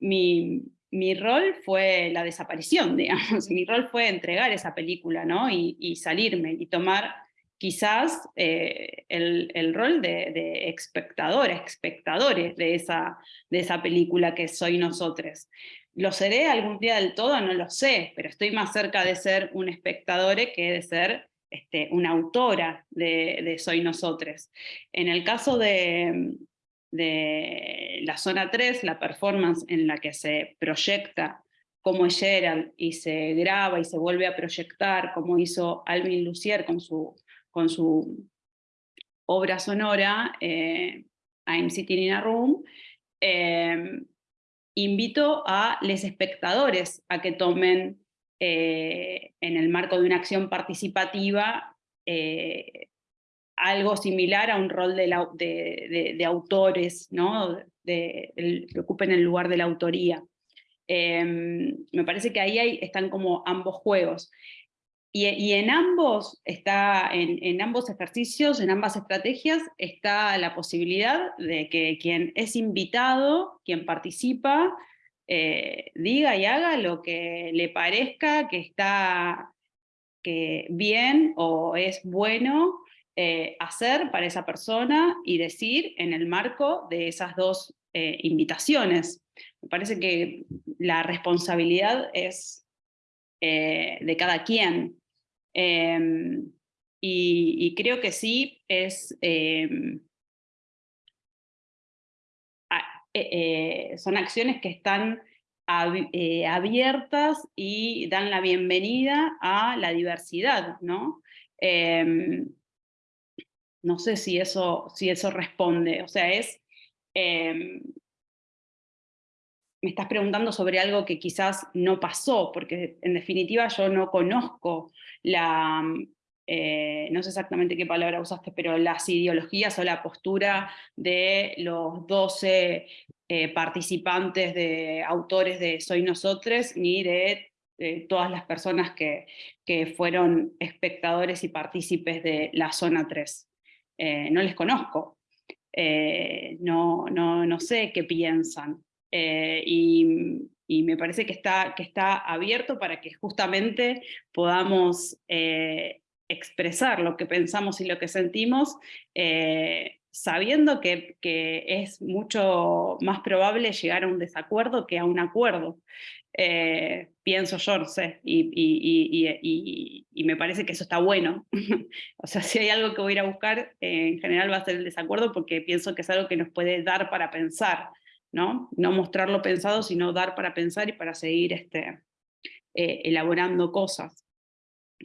E: mi, mi, rol fue la desaparición, digamos. Mi rol fue entregar esa película, ¿no? Y, salirme y tomar quizás eh, el, el, rol de, de espectadores, espectadores de esa, de esa película que Soy Nosotros. ¿Lo seré algún día del todo? No lo sé, pero estoy más cerca de ser un espectador que de ser este, una autora de, Soy Nosotros. En el caso de, de la zona 3, la performance en la que se proyecta como es Gerald y se graba y se vuelve a proyectar, como hizo Alvin Lucier con su, con su obra sonora, eh, I'm Sitting in a Room, eh, invito a los espectadores a que tomen eh, en el marco de una acción participativa eh, algo similar a un rol de, autores, ¿no? Que ocupen el lugar de la autoría. Em, me parece que ahí están como ambos juegos. Y, en, ambos está, en, ambos ejercicios, en ambas estrategias, está la posibilidad de que quien es invitado, quien participa, eh, diga y haga lo que le parezca que está que bien o es bueno eh, hacer para esa persona y decir en el marco de esas dos eh, invitaciones. Me parece que la responsabilidad es de cada quien. Em, y, creo que sí es... Em, eh, eh, son acciones que están eh, abiertas y dan la bienvenida a la diversidad, ¿no? Em, no sé si eso, si eso responde, o sea, es me estás preguntando sobre algo que quizás no pasó, porque en definitiva yo no conozco la, eh, no sé exactamente qué palabra usaste, pero las ideologías o la postura de los 12 eh, participantes de autores de Soy Nosotres, ni de, todas las personas que, que, fueron espectadores y partícipes de la Zona 3. Eh, no les conozco, no, no, no sé qué piensan. Eh, y, me parece que está, que está abierto para que justamente podamos eh, expresar lo que pensamos y lo que sentimos, eh, sabiendo que, es mucho más probable llegar a un desacuerdo que a un acuerdo. pienso yo, sé, y, y, me parece que eso está bueno. o sea, si hay algo que voy a ir a buscar, en general va a ser el desacuerdo porque pienso que es algo que nos puede dar para pensar. ¿No? No mostrarlo pensado, sino dar para pensar y para seguir este, eh, elaborando cosas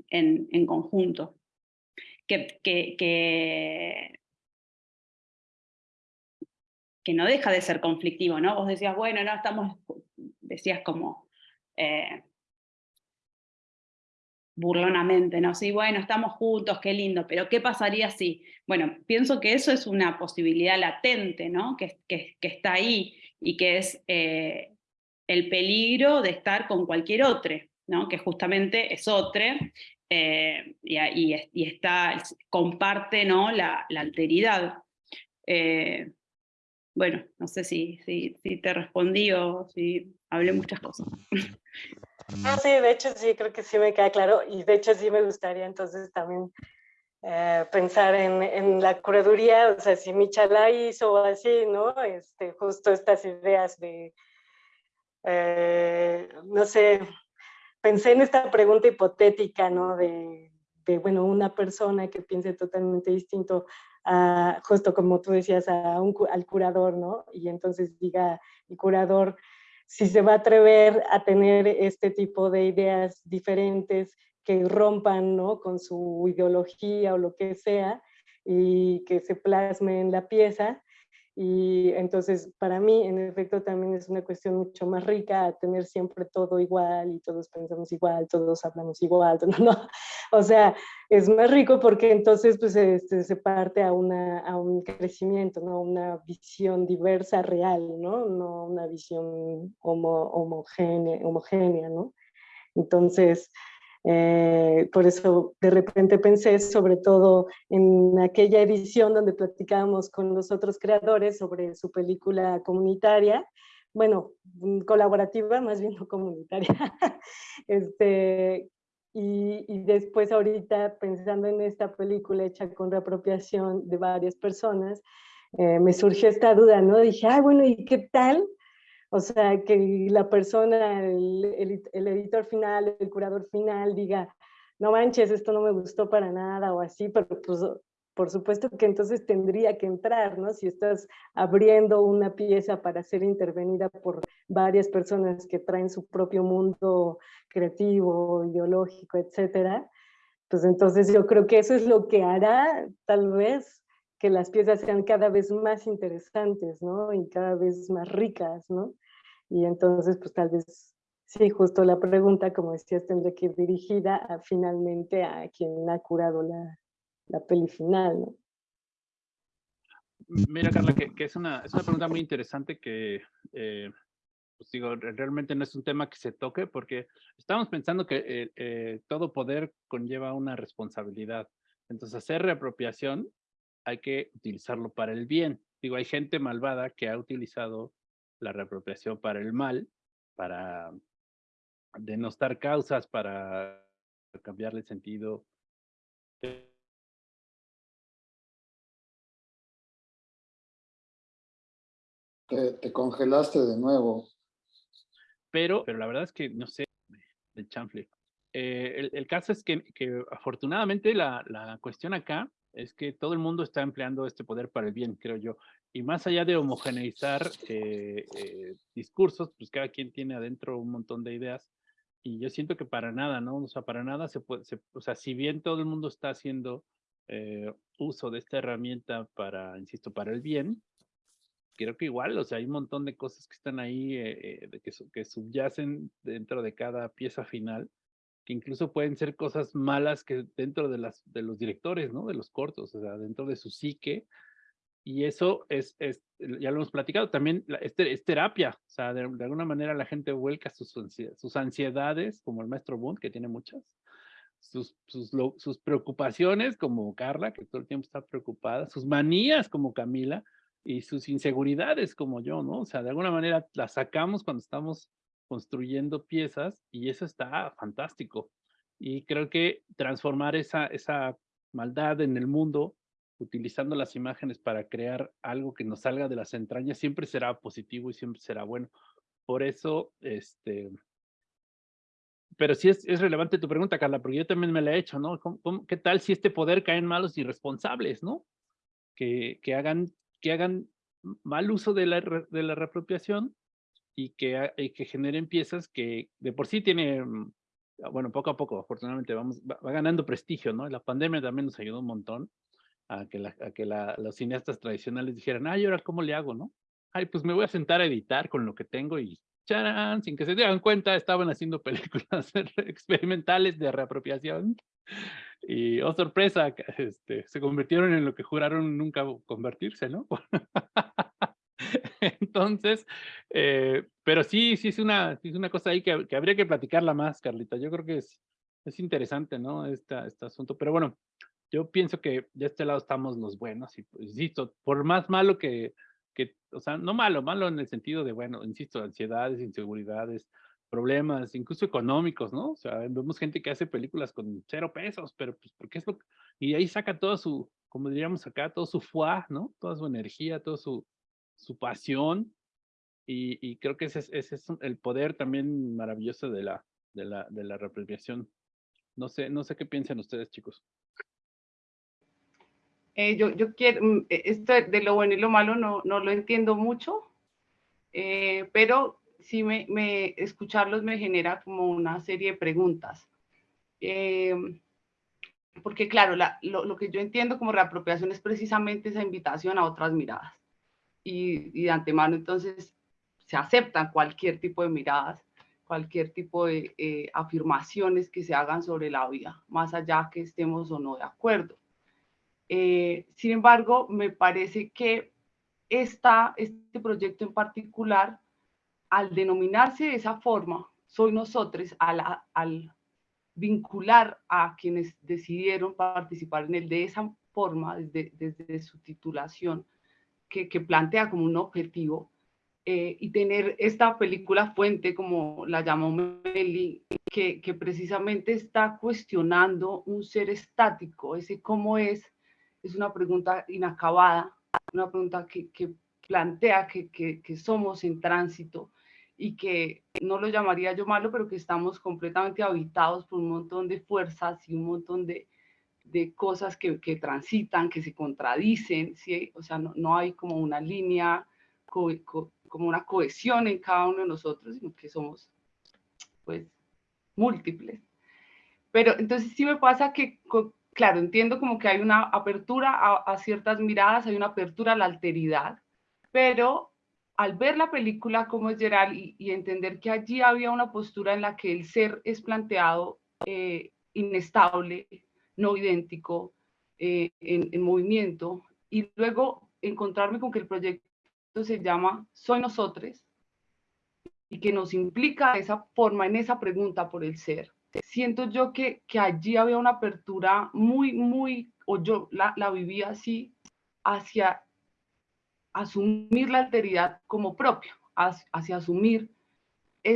E: en, conjunto. Que, que, que, no deja de ser conflictivo, ¿no? Vos decías, bueno, no estamos, decías como eh, burlonamente, ¿no? Sí, bueno, estamos juntos, qué lindo, pero ¿qué pasaría si? Bueno, pienso que eso es una posibilidad latente, ¿no? Que, que, está ahí y que es eh, el peligro de estar con cualquier otro, ¿no? Que justamente es otro eh, y, está, comparte, ¿no? La, la alteridad. Eh, bueno, no sé si, si, si te respondí o si hablé muchas cosas.
D: No, sí, de hecho sí, creo que sí me queda claro y de hecho sí me gustaría entonces también eh, pensar en, en, la curaduría, o sea, si Michalá hizo así, ¿no? Este, justo estas ideas de, eh, no sé, pensé en esta pregunta hipotética, ¿no? De, de, bueno, una persona que piense totalmente distinto a, justo como tú decías, a un, al curador, ¿no? Y entonces diga, el curador, si se va a atrever a tener este tipo de ideas diferentes, que rompan ¿no? con su ideología o lo que sea y que se plasme en la pieza. Y entonces para mí en efecto también es una cuestión mucho más rica tener siempre todo igual y todos pensamos igual, todos hablamos igual, no, no. o sea, es más rico porque entonces pues este, se parte a, una, a un crecimiento, ¿no? una visión diversa, real, no, no una visión homo, homogénea, homogénea, ¿no? Entonces, eh, por eso de repente pensé sobre todo en aquella edición donde platicábamos con los otros creadores sobre su película comunitaria, bueno, mm, colaborativa, más bien no comunitaria. este, y, y, después ahorita pensando en esta película hecha con reapropiación de varias personas, eh, me surgió esta duda, ¿no? Dije, ah, bueno, ¿y qué tal o sea, que la persona, el, el, editor final, el curador final diga, no manches, esto no me gustó para nada o así, pero pues por supuesto que entonces tendría que entrar, ¿no? Si estás abriendo una pieza para ser intervenida por varias personas que traen su propio mundo creativo, ideológico, etcétera, pues entonces yo creo que eso es lo que hará tal vez que las piezas sean cada vez más interesantes, ¿no? Y cada vez más ricas, ¿no? Y entonces, pues tal vez, sí, justo la pregunta, como decías, tendría que ir dirigida a, finalmente a quien ha curado la, la peli final, ¿no?
H: Mira, Carla, que, que es, una, es, una, pregunta muy interesante que, eh, pues digo, realmente no es un tema que se toque porque estamos pensando que eh, eh, todo poder conlleva una responsabilidad. Entonces, hacer reapropiación hay que utilizarlo para el bien. Digo, hay gente malvada que ha utilizado la reapropiación para el mal, para denostar causas, para cambiarle sentido.
B: Te, congelaste de nuevo.
H: Pero, pero la verdad es que no sé, el chanfle. Eh, el, caso es que, que afortunadamente la, la, cuestión acá es que todo el mundo está empleando este poder para el bien, creo yo. Y más allá de homogeneizar eh, eh, discursos, pues cada quien tiene adentro un montón de ideas. Y yo siento que para nada, ¿no? O sea, para nada se puede, o sea, si bien todo el mundo está haciendo eh, uso de esta herramienta para, insisto, para el bien, creo que igual, o sea, hay un montón de cosas que están ahí, que, que subyacen dentro de cada pieza final incluso pueden ser cosas malas que dentro de, las, de los directores, ¿no? De los cortos, o sea, dentro de su psique. Y eso es, es ya lo hemos platicado, también es, es terapia, o sea, de, alguna manera la gente vuelca sus, sus ansiedades, como el maestro Bund, que tiene muchas, sus, sus, sus preocupaciones, como Carla, que todo el tiempo está preocupada, sus manías, como Camila, y sus inseguridades, como yo, ¿no? O sea, de alguna manera las sacamos cuando estamos construyendo piezas y eso está fantástico. Y creo que transformar esa, esa maldad en el mundo utilizando las imágenes para crear algo que nos salga de las entrañas siempre será positivo y siempre será bueno. Por eso, este, pero sí es, es, relevante tu pregunta, Carla, porque yo también me la he hecho, ¿no? qué tal si este poder cae en malos irresponsables, ¿no? Que, que, hagan, que hagan mal uso de la, de la reapropiación y que, que generen piezas que de por sí tiene, mm, bueno, poco a poco, afortunadamente, vamos, va, ganando prestigio, ¿no? La pandemia también nos ayudó un montón a que, la, a que la, los cineastas tradicionales dijeran, ay, ahora cómo le hago, ¿no? Ay, pues me voy a sentar a editar con lo que tengo y ¡charán! Sin que se dieran cuenta, estaban haciendo películas experimentales de reapropiación. Y, oh sorpresa, este, se convirtieron en lo que juraron nunca convertirse, ¿no? Entonces, eh, pero sí, sí es una, sí es una cosa ahí que, que, habría que platicarla más, Carlita. Yo creo que es, es interesante, ¿no? Esta, este asunto. Pero bueno, yo pienso que de este lado estamos los buenos y, pues, insisto, por más malo que, que, o sea, no malo, malo en el sentido de, bueno, insisto, ansiedades, inseguridades, problemas, incluso económicos, ¿no? O sea, vemos gente que hace películas con cero pesos, pero pues porque es lo y ahí saca toda su, como diríamos acá, todo su fuá, ¿no? Toda su energía, todo su, su pasión. Y, creo que ese es, el poder también maravilloso de la, de la, de la reapropiación. No sé, no sé qué piensan ustedes, chicos.
F: Eh, yo, yo quiero, mm, e, esto de lo bueno y lo malo no, no lo entiendo mucho, eh, pero sí me, me, escucharlos me genera como una serie de preguntas. Eh, porque claro, la, lo, lo, que yo entiendo como reapropiación es precisamente esa invitación a otras miradas. Y, y de antemano entonces se aceptan cualquier tipo de miradas, cualquier tipo de eh, afirmaciones que se hagan sobre la vida, más allá que estemos o no de acuerdo. Eh, sin embargo, me parece que esta, este proyecto en particular, al denominarse de esa forma, soy nosotros, al, al vincular a quienes decidieron participar en él de esa forma, desde, desde su titulación, que, plantea como un objetivo, eh, y tener esta película fuente, como la llamó Meli, que, que precisamente está cuestionando un ser estático, ese cómo es, es una pregunta inacabada, una pregunta que, que plantea que, que, somos en tránsito y que no lo llamaría yo malo, pero que estamos completamente habitados por un montón de fuerzas y un montón de, de cosas que, que, transitan, que se contradicen, ¿sí? o sea, no, no hay como una línea, co, co, como una cohesión en cada uno de nosotros, sino que somos, pues, múltiples. Pero entonces sí me pasa que claro, entiendo como que hay una apertura a, ciertas miradas, hay una apertura a la alteridad, pero al ver la película como es Gerald y, entender que allí había una postura en la que el ser es planteado eh, inestable, no idéntico, eh, en, en, movimiento, y luego encontrarme con que el proyecto se llama Soy Nosotros, y que nos implica esa forma, en esa pregunta por el ser, siento yo que, que allí había una apertura muy, muy, o yo la, la vivía así, hacia asumir la alteridad como propia, hacia asumir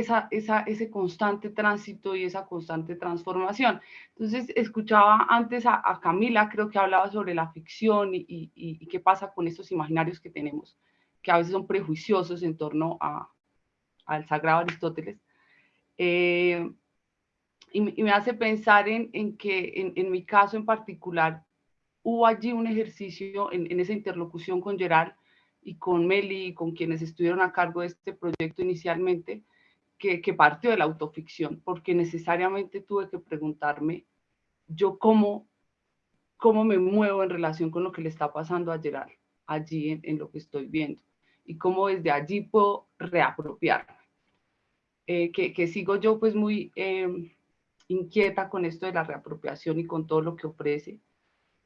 F: ese constante tránsito y esa constante transformación. Entonces, escuchaba antes a, Camila, creo que hablaba sobre la ficción y, y, qué pasa con estos imaginarios que tenemos, que a veces son prejuiciosos en torno al sagrado Aristóteles. Eh, y, me hace pensar en, que en, en, mi caso en particular hubo allí un ejercicio en, en, esa interlocución con Gerard y con Meli y con quienes estuvieron a cargo de este proyecto inicialmente, que, que partió de la autoficción, porque necesariamente tuve que preguntarme yo cómo, cómo me muevo en relación con lo que le está pasando a Gerard allí en, lo que estoy viendo y cómo desde allí puedo reapropiarme. Eh, que, que, sigo yo pues muy... Eh, inquieta con esto de la reapropiación y con todo lo que ofrece.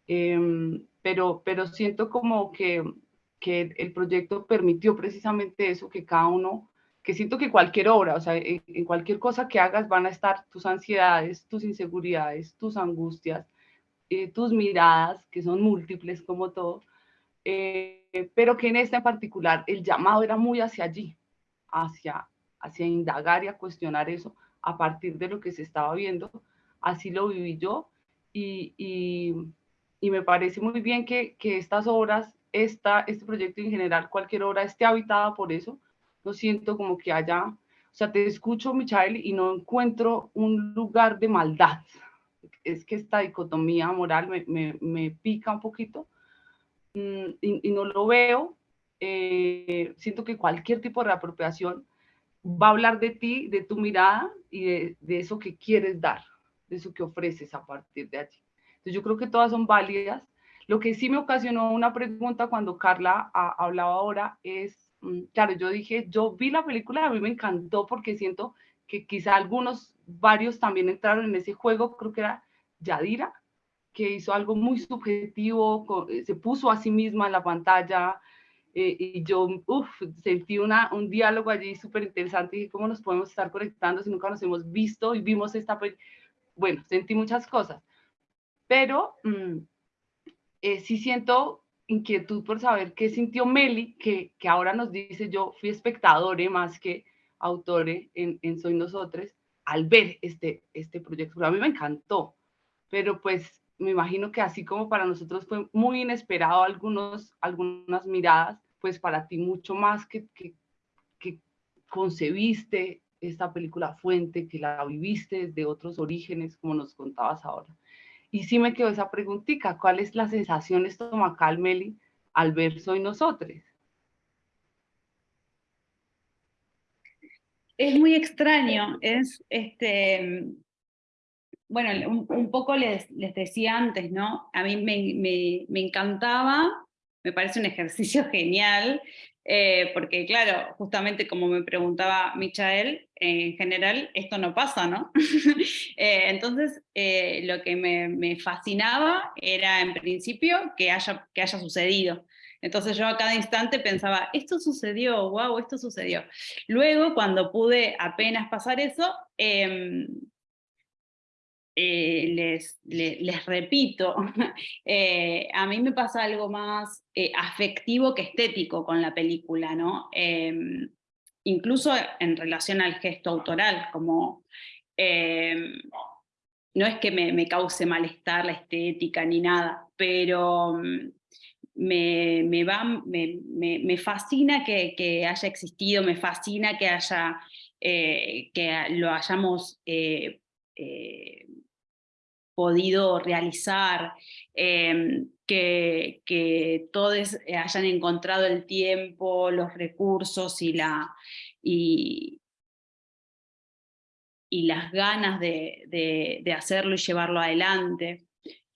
F: Eh, pero, pero siento como que, que el proyecto permitió precisamente eso, que cada uno, que siento que cualquier obra, o sea, en, cualquier cosa que hagas van a estar tus ansiedades, tus inseguridades, tus angustias, eh, tus miradas, que son múltiples como todo, eh, pero que en esta en particular el llamado era muy hacia allí, hacia, hacia indagar y a cuestionar eso, a partir de lo que se estaba viendo. Así lo viví yo y, y, y me parece muy bien que, que estas obras, esta, este proyecto en general, cualquier obra esté habitada por eso. No siento como que haya, o sea, te escucho, Michael, y no encuentro un lugar de maldad. Es que esta dicotomía moral me, me, me pica un poquito mm, y, y, no lo veo. Eh, siento que cualquier tipo de reapropiación va a hablar de ti, de tu mirada y de, de, eso que quieres dar, de eso que ofreces a partir de allí. Entonces yo creo que todas son válidas. Lo que sí me ocasionó una pregunta cuando Carla a, hablaba ahora es, claro, yo dije, yo vi la película, a mí me encantó porque siento que quizá algunos, varios también entraron en ese juego, creo que era Yadira, que hizo algo muy subjetivo, se puso a sí misma en la pantalla, eh, y yo uf, sentí una, un diálogo allí súper interesante y cómo nos podemos estar conectando si nunca nos hemos visto y vimos esta, bueno, sentí muchas cosas, pero mmm, eh, sí siento inquietud por saber qué sintió Meli, que, que ahora nos dice, yo fui espectador, más que autores en, en Soy Nosotros al ver este, este proyecto. A mí me encantó, pero pues me imagino que así como para nosotros fue muy inesperado algunos, algunas miradas, pues para ti mucho más que, que, que concebiste esta película fuente, que la viviste desde otros orígenes, como nos contabas ahora. Y sí me quedó esa preguntita, ¿cuál es la sensación estomacal, Meli, al ver Soy Nosotros?
E: Es muy extraño, es este, bueno, un, poco les, les, decía antes, ¿no? A mí me, me, me encantaba, me parece un ejercicio genial, eh, porque claro, justamente como me preguntaba Michael, en general esto no pasa, ¿no? Eh, entonces, eh, lo que me, fascinaba era en principio que haya, que haya sucedido. Entonces yo a cada instante pensaba, esto sucedió, wow, esto sucedió. Luego, cuando pude apenas pasar eso, em, eh, les, les, repito, eh, a mí me pasa algo más eh, afectivo que estético con la película, ¿no? Em, incluso en relación al gesto autoral, como em, no es que me, cause malestar la estética ni nada, pero mm, me, va, me, fascina que, haya existido, me fascina que, haya, que lo hayamos podido realizar, em, que, todos hayan encontrado el tiempo, los recursos y, la, y, las ganas de, hacerlo y llevarlo adelante.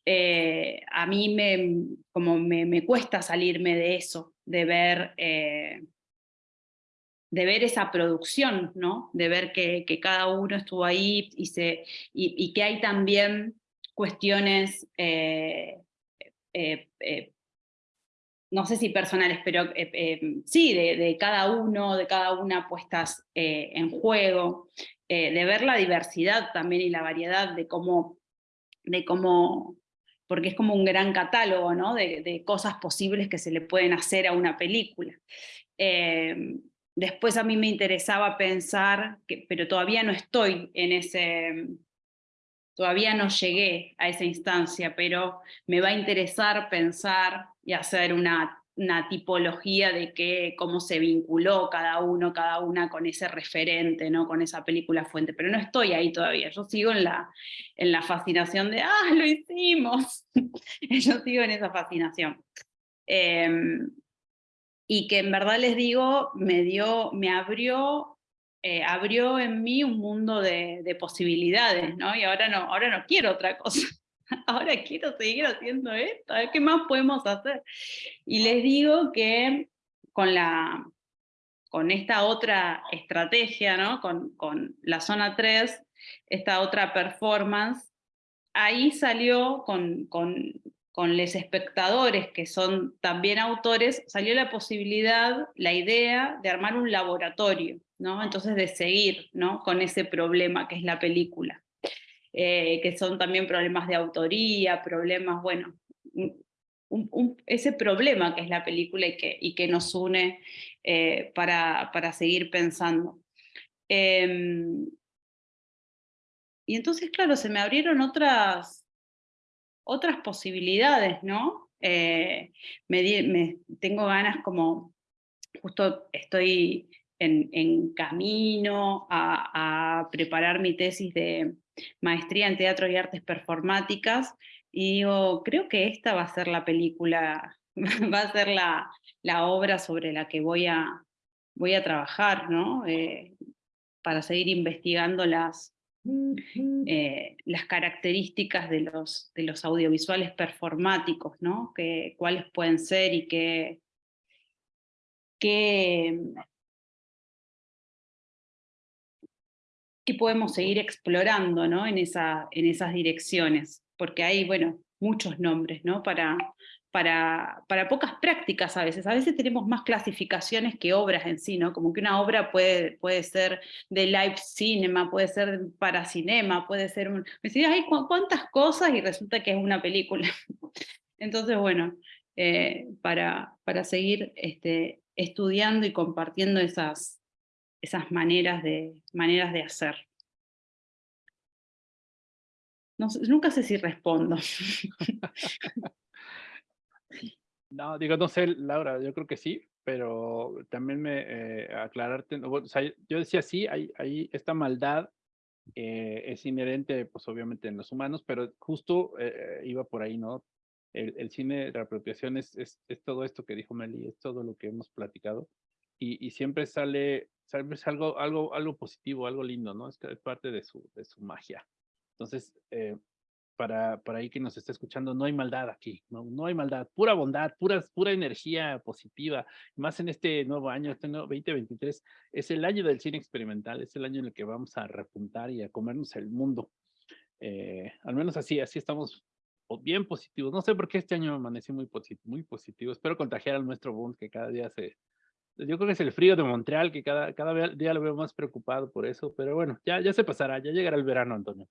E: Eh, a mí me, como me, cuesta salirme de eso, de ver, eh, de ver esa producción, ¿no? de ver que, cada uno estuvo ahí y, se, y que hay también cuestiones, eh, eh, eh, no sé si personales, pero sí, de, cada uno, de cada una puestas en juego, de ver la diversidad también y la variedad de cómo, de cómo porque es como un gran catálogo ¿no? de, cosas posibles que se le pueden hacer a una película. después a mí me interesaba pensar, que, pero todavía no estoy en ese, Todavía no llegué a esa instancia, pero me va a interesar pensar y hacer una, tipología de que, cómo se vinculó cada uno, cada una con ese referente, ¿no? con esa película fuente, pero no estoy ahí todavía, yo sigo en la, en la fascinación de, ¡ah, lo hicimos! yo sigo en esa fascinación. Em, y que en verdad les digo, me, dio, me abrió eh, abrió en mí un mundo de, posibilidades, ¿no? Y ahora no, ahora no quiero otra cosa. Ahora quiero seguir haciendo esto, a ver qué más podemos hacer. Y les digo que con, la, con esta otra estrategia, ¿no? con, con la zona 3, esta otra performance, ahí salió con, con, con los espectadores, que son también autores, salió la posibilidad, la idea de armar un laboratorio, ¿no? Entonces de seguir ¿no? con ese problema que es la película, eh, que son también problemas de autoría, problemas, bueno, ese problema que es la película y que, y que nos une eh, para, para, seguir pensando. Em, y entonces, claro, se me abrieron otras, otras posibilidades, ¿no? Eh, me, tengo ganas como, justo estoy en, camino a, preparar mi tesis de maestría en teatro y artes performáticas, y digo, creo que esta va a ser la película, va a ser la, obra sobre la que voy a, voy a trabajar, ¿no? Eh, para seguir investigando las, eh, las características de los, de los audiovisuales performáticos, ¿no? Que, cuáles pueden ser y qué, qué, podemos seguir explorando ¿no? en, esa, en esas direcciones, porque hay, bueno, muchos nombres ¿no? para, para, para, pocas prácticas a veces. A veces tenemos más clasificaciones que obras en sí, ¿no? Como que una obra puede, puede ser de live cinema, puede ser para cinema, puede ser un... Me decía, hay cuántas cosas y resulta que es una película. Entonces, bueno, eh, para, para seguir este, estudiando y compartiendo esas, esas maneras de, maneras de hacer. Nunca sé si respondo.
H: No, digo, no sé, Laura, yo creo que sí, pero también me eh, aclararte, o sea, yo decía sí, hay, hay esta maldad eh, es inherente, pues obviamente en los humanos, pero justo eh, iba por ahí, ¿no? El, el cine de reapropiación es, es, es todo esto que dijo Meli, es todo lo que hemos platicado, y, y siempre sale, siempre es algo, algo, algo positivo, algo lindo, ¿no? Es, es parte de su, de su magia. Entonces, eh, para, para ahí que nos está escuchando, no hay maldad aquí, no, no hay maldad, pura bondad, pura, pura energía positiva, más en este nuevo año, este nuevo 2023, es el año del cine experimental, es el año en el que vamos a repuntar y a comernos el mundo. Eh, al menos así, así estamos bien positivos. No sé por qué este año amanecí muy, posi- muy positivo. Espero contagiar al nuestro Bond, que cada día se... Yo creo que es el frío de Montreal, que cada, cada día lo veo más preocupado por eso, pero bueno, ya, ya se pasará, ya llegará el verano, Antonio.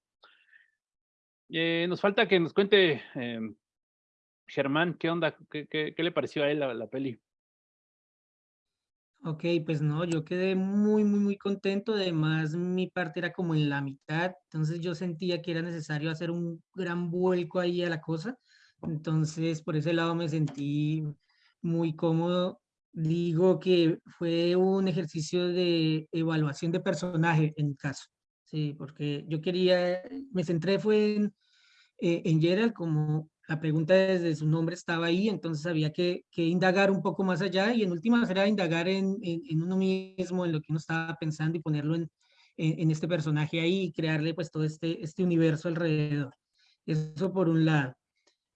H: Eh, nos falta que nos cuente em, Germán, ¿qué onda? ¿Qué, qué, qué le pareció a él la, la peli?
G: Ok, pues no, yo quedé muy, muy, muy contento. Además, mi parte era como en la mitad, entonces yo sentía que era necesario hacer un gran vuelco ahí a la cosa. Entonces, por ese lado me sentí muy cómodo. Digo que fue un ejercicio de evaluación de personaje en mi caso. Sí, porque yo quería, me centré fue en, eh, en Gerald, como la pregunta desde su nombre estaba ahí, entonces había que, que indagar un poco más allá y en últimas era indagar en, en, en uno mismo, en lo que uno estaba pensando y ponerlo en, en, este personaje ahí y crearle pues todo este, este universo alrededor. Eso por un lado.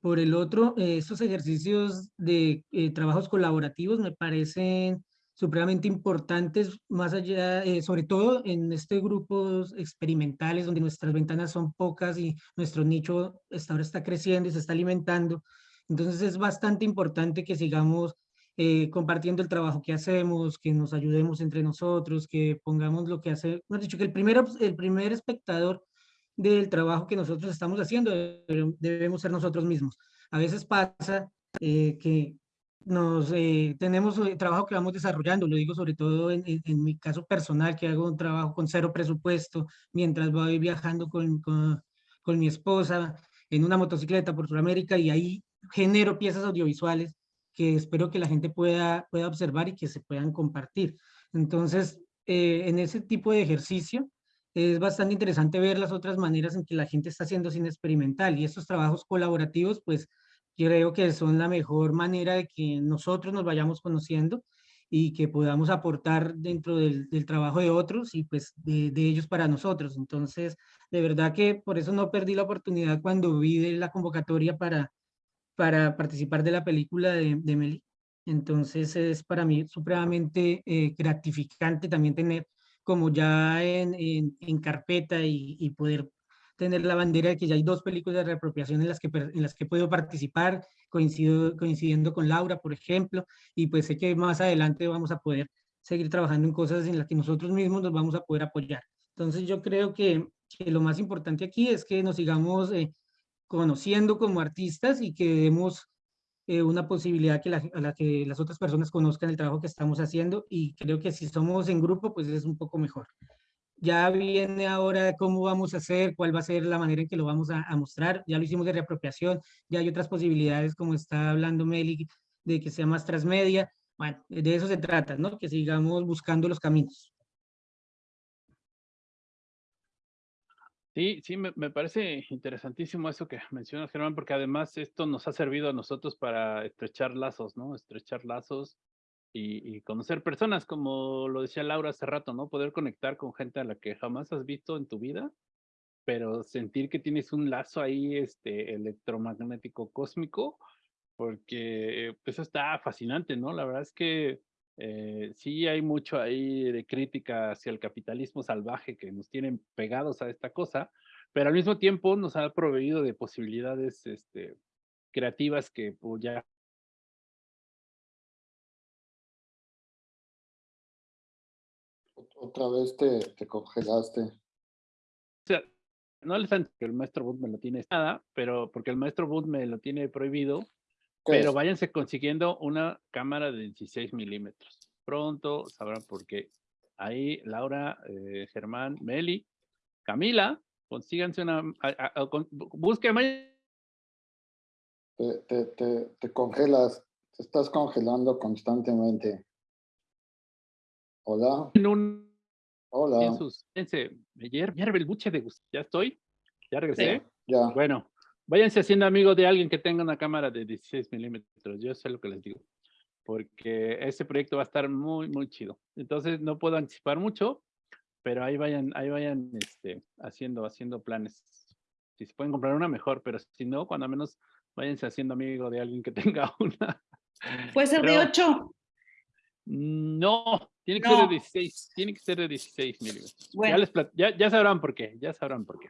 G: Por el otro, eh, estos ejercicios de eh, trabajos colaborativos me parecen supremamente importantes, más allá, eh, sobre todo en estos grupos experimentales donde nuestras ventanas son pocas y nuestro nicho está, ahora está creciendo y se está alimentando. Entonces es bastante importante que sigamos eh, compartiendo el trabajo que hacemos, que nos ayudemos entre nosotros, que pongamos lo que hace, hemos dicho que el primer, obs- el primer espectador del trabajo que nosotros estamos haciendo debe- debemos ser nosotros mismos. A veces pasa eh, que nos eh, tenemos eh, trabajo que vamos desarrollando, lo digo sobre todo en, mi caso personal, que hago un trabajo con cero presupuesto, mientras voy viajando con, con, con mi esposa en una motocicleta por Sudamérica y ahí genero piezas audiovisuales que espero que la gente pueda, pueda observar y que se puedan compartir. Entonces, eh, en ese tipo de ejercicio, es bastante interesante ver las otras maneras en que la gente está haciendo cine experimental y estos trabajos colaborativos, pues creo que son la mejor manera de que nosotros nos vayamos conociendo y que podamos aportar dentro del, del trabajo de otros y pues de, de ellos para nosotros. Entonces, de verdad que por eso no perdí la oportunidad cuando vi de la convocatoria para, para participar de la película de, de Meli. Entonces es para mí supremamente eh, gratificante también tener como ya en, en, en carpeta y, y, poder tener la bandera de que ya hay dos películas de reapropiación en las que, en las que puedo participar, coincido, coincidiendo con Laura, por ejemplo, y pues sé que más adelante vamos a poder seguir trabajando en cosas en las que nosotros mismos nos vamos a poder apoyar. Entonces yo creo que, que lo más importante aquí es que nos sigamos eh, conociendo como artistas y que demos eh, una posibilidad que la, a la que las otras personas conozcan el trabajo que estamos haciendo y creo que si somos en grupo, pues es un poco mejor. Ya viene ahora cómo vamos a hacer, cuál va a ser la manera en que lo vamos a, mostrar. Ya lo hicimos de reapropiación, ya hay otras posibilidades, como está hablando Meli, de que sea más transmedia. Bueno, de eso se trata, ¿no? Que sigamos buscando los caminos.
H: Sí, sí, me, me, parece interesantísimo eso que mencionas, Germán, porque además esto nos ha servido a nosotros para estrechar lazos, ¿no? Estrechar lazos y, y, conocer personas, como lo decía Laura hace rato, ¿no? Poder conectar con gente a la que jamás has visto en tu vida, pero sentir que tienes un lazo ahí este, electromagnético cósmico, porque pues está fascinante, ¿no? La verdad es que eh, sí hay mucho ahí de crítica hacia el capitalismo salvaje que nos tienen pegados a esta cosa, pero al mismo tiempo nos ha proveído de posibilidades este, creativas que pues, ya
B: Otra vez te, te congelaste.
H: O sea, no les han que el maestro Booth me lo tiene nada, pero porque el maestro Booth me lo tiene prohibido, pero es? váyanse consiguiendo una cámara de 16 milímetros. Pronto sabrán por qué. ahí Laura, eh, Germán, Meli, Camila, consíganse una, a- a- a- con- busquen
B: Te, te, te, te congelas, te estás congelando constantemente. Hola,
H: un
B: hola.
H: sus, fíjense, ayer, ya el buche de Gus- ya estoy, ya regresé.
B: Ya,
H: Bueno, váyanse haciendo amigos de alguien que tenga una cámara de 16 milímetros, yo sé lo que les digo, porque ese proyecto va a estar muy, muy chido. Entonces no puedo anticipar mucho, pero ahí vayan, ahí vayan este, haciendo, haciendo planes. Si se pueden comprar una, mejor, pero si no, cuando menos váyanse haciendo amigo de alguien que tenga una.
E: ¿Puede ser de
H: Pero-
E: 8?
H: No, tiene que ser de
E: No.
H: 16, tiene que ser de 16 milímetros. Ya,
E: Bueno.
H: les plat- ya, ya sabrán por qué, ya sabrán por qué.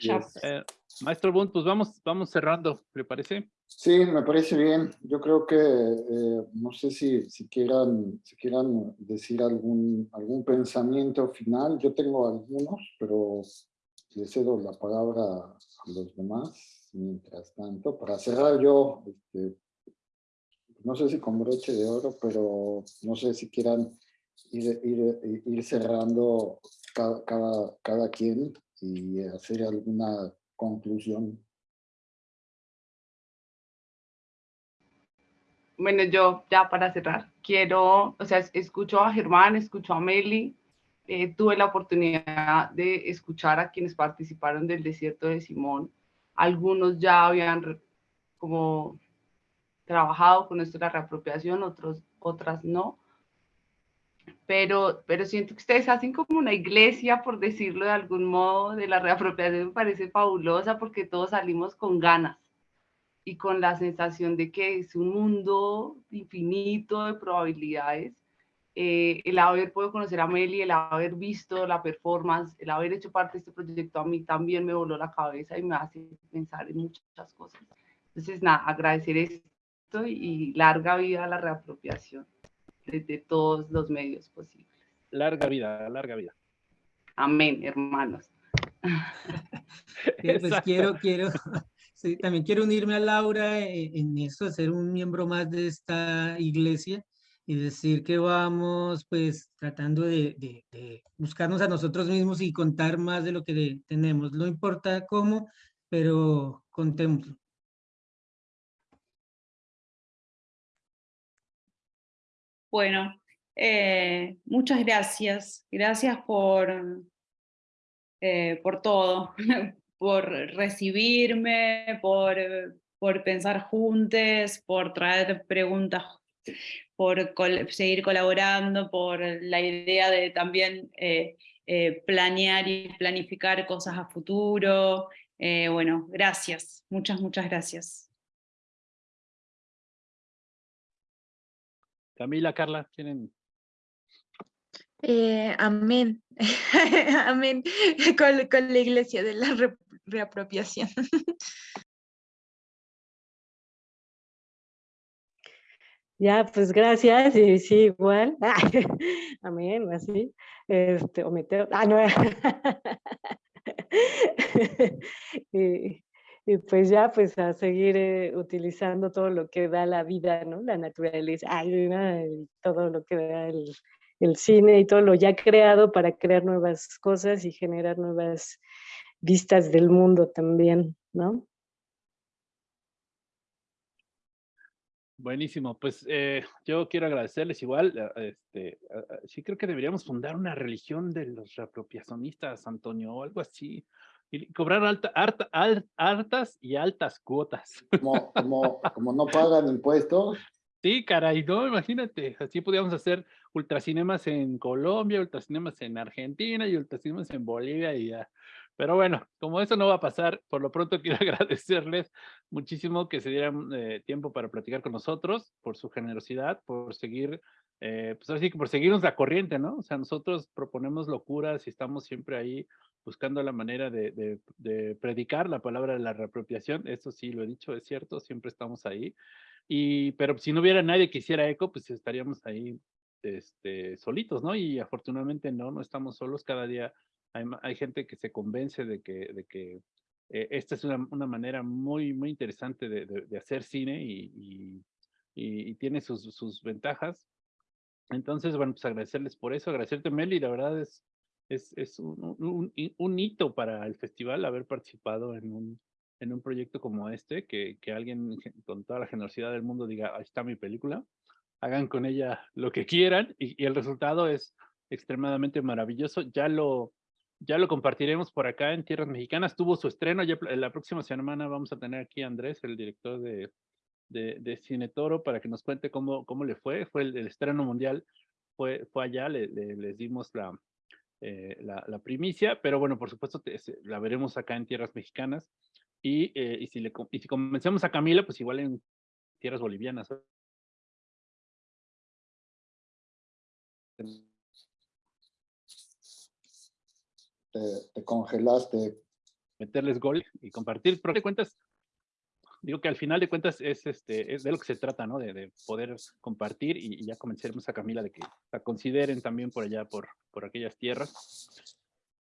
E: Ya.
B: yes.
H: Eh, Maestro Bunt, pues vamos, vamos cerrando, ¿le parece?
B: Sí, me parece bien. Yo creo que, eh, no sé si, si, quieran, si quieran decir algún, algún pensamiento final. Yo tengo algunos, pero le cedo la palabra a los demás mientras tanto. Para cerrar yo, este, no sé si con broche de oro, pero no sé si quieran ir, ir, ir cerrando cada, cada, cada quien y hacer alguna conclusión.
F: Bueno, yo ya para cerrar, quiero, o sea, es- escucho a Germán, escucho a Meli, eh, tuve la oportunidad de escuchar a quienes participaron del desierto de Simón. Algunos ya habían como trabajado con esto de la reapropiación, otros, otras no. Pero, pero siento que ustedes hacen como una iglesia, por decirlo de algún modo, de la reapropiación, me parece fabulosa porque todos salimos con ganas y con la sensación de que es un mundo infinito de probabilidades. Eh, el haber podido conocer a Meli, el haber visto la performance, el haber hecho parte de este proyecto a mí también me voló la cabeza y me hace pensar en muchas cosas. Entonces, nada, agradecer esto y larga vida a la reapropiación desde todos los medios posibles.
H: Larga vida, larga vida.
F: Amén, hermanos.
G: Pues quiero, quiero, sí, también quiero unirme a Laura eh, en eso, ser un miembro más de esta iglesia y decir que vamos pues tratando de, de- de buscarnos a nosotros mismos y contar más de lo que de- tenemos. No importa cómo, pero contémoslo.
E: Bueno, eh, muchas gracias. Gracias por, eh, por todo, por recibirme, por, por pensar juntos, por traer preguntas, por seguir colaborando, por la idea de también eh, planear y planificar cosas a futuro. Bueno, gracias, muchas, muchas gracias.
H: Camila, Carla, tienen
C: Eh, amén. amén. Con, con la iglesia de la re- reapropiación.
D: Ya, pues gracias, y sí, igual. Amén, así. Este, o meteo. Ah, no. y, y pues ya, pues a seguir eh, utilizando todo lo que da la vida, ¿no? La naturaleza, ay, todo lo que da el, el cine y todo lo ya creado para crear nuevas cosas y generar nuevas vistas del mundo también, ¿no?
H: Buenísimo, pues eh, yo quiero agradecerles igual, eh, este, sí creo que deberíamos fundar una religión de los reapropiacionistas, Antonio, o algo así, y cobrar alta, harta- al- hartas y altas cuotas.
B: Como, como, como no pagan impuestos,
H: Sí, caray, no, imagínate, así podíamos hacer ultracinemas en Colombia, ultracinemas en Argentina y ultracinemas en Bolivia y ya. Pero bueno, como eso no va a pasar, por lo pronto quiero agradecerles muchísimo que se dieran eh, tiempo para platicar con nosotros, por su generosidad, por seguir, eh, pues así que por seguirnos la corriente, ¿no? O sea, nosotros proponemos locuras y estamos siempre ahí buscando la manera de, de- de predicar la palabra de la reapropiación. Eso sí, lo he dicho, es cierto, siempre estamos ahí. Y, pero si no hubiera nadie que hiciera eco, pues estaríamos ahí este, solitos, ¿no? Y afortunadamente no, no estamos solos. Cada día hay, hay gente que se convence de que, de que eh, esta es una, una manera muy, muy interesante de, de- de hacer cine y, y- y- y tiene sus, sus ventajas. Entonces, bueno, pues agradecerles por eso, agradecerte Meli, la verdad es, es, es un, un, un, hito para el festival haber participado en un, en un proyecto como este, que, que alguien con toda la generosidad del mundo diga, ahí está mi película, hagan con ella lo que quieran y, y el resultado es extremadamente maravilloso. Ya lo, ya lo compartiremos por acá en Tierras Mexicanas. Tuvo su estreno, ya la próxima semana vamos a tener aquí a Andrés, el director de, de, de Cine Toro, para que nos cuente cómo, cómo le fue. Fue el, estreno mundial, fue, fue allá, le, les dimos la, eh, la, la, primicia, pero bueno, por supuesto la veremos acá en Tierras Mexicanas. Y, eh, y, si, le, y si convencemos a Camila, pues igual en Tierras Bolivianas.
B: te, congelaste.
H: Meterles gol y compartir, pero de cuentas, digo que al final de cuentas es, este, es de lo que se trata, ¿no? De, de poder compartir y, ya convenceremos a Camila de que la consideren también por allá, por, por aquellas tierras.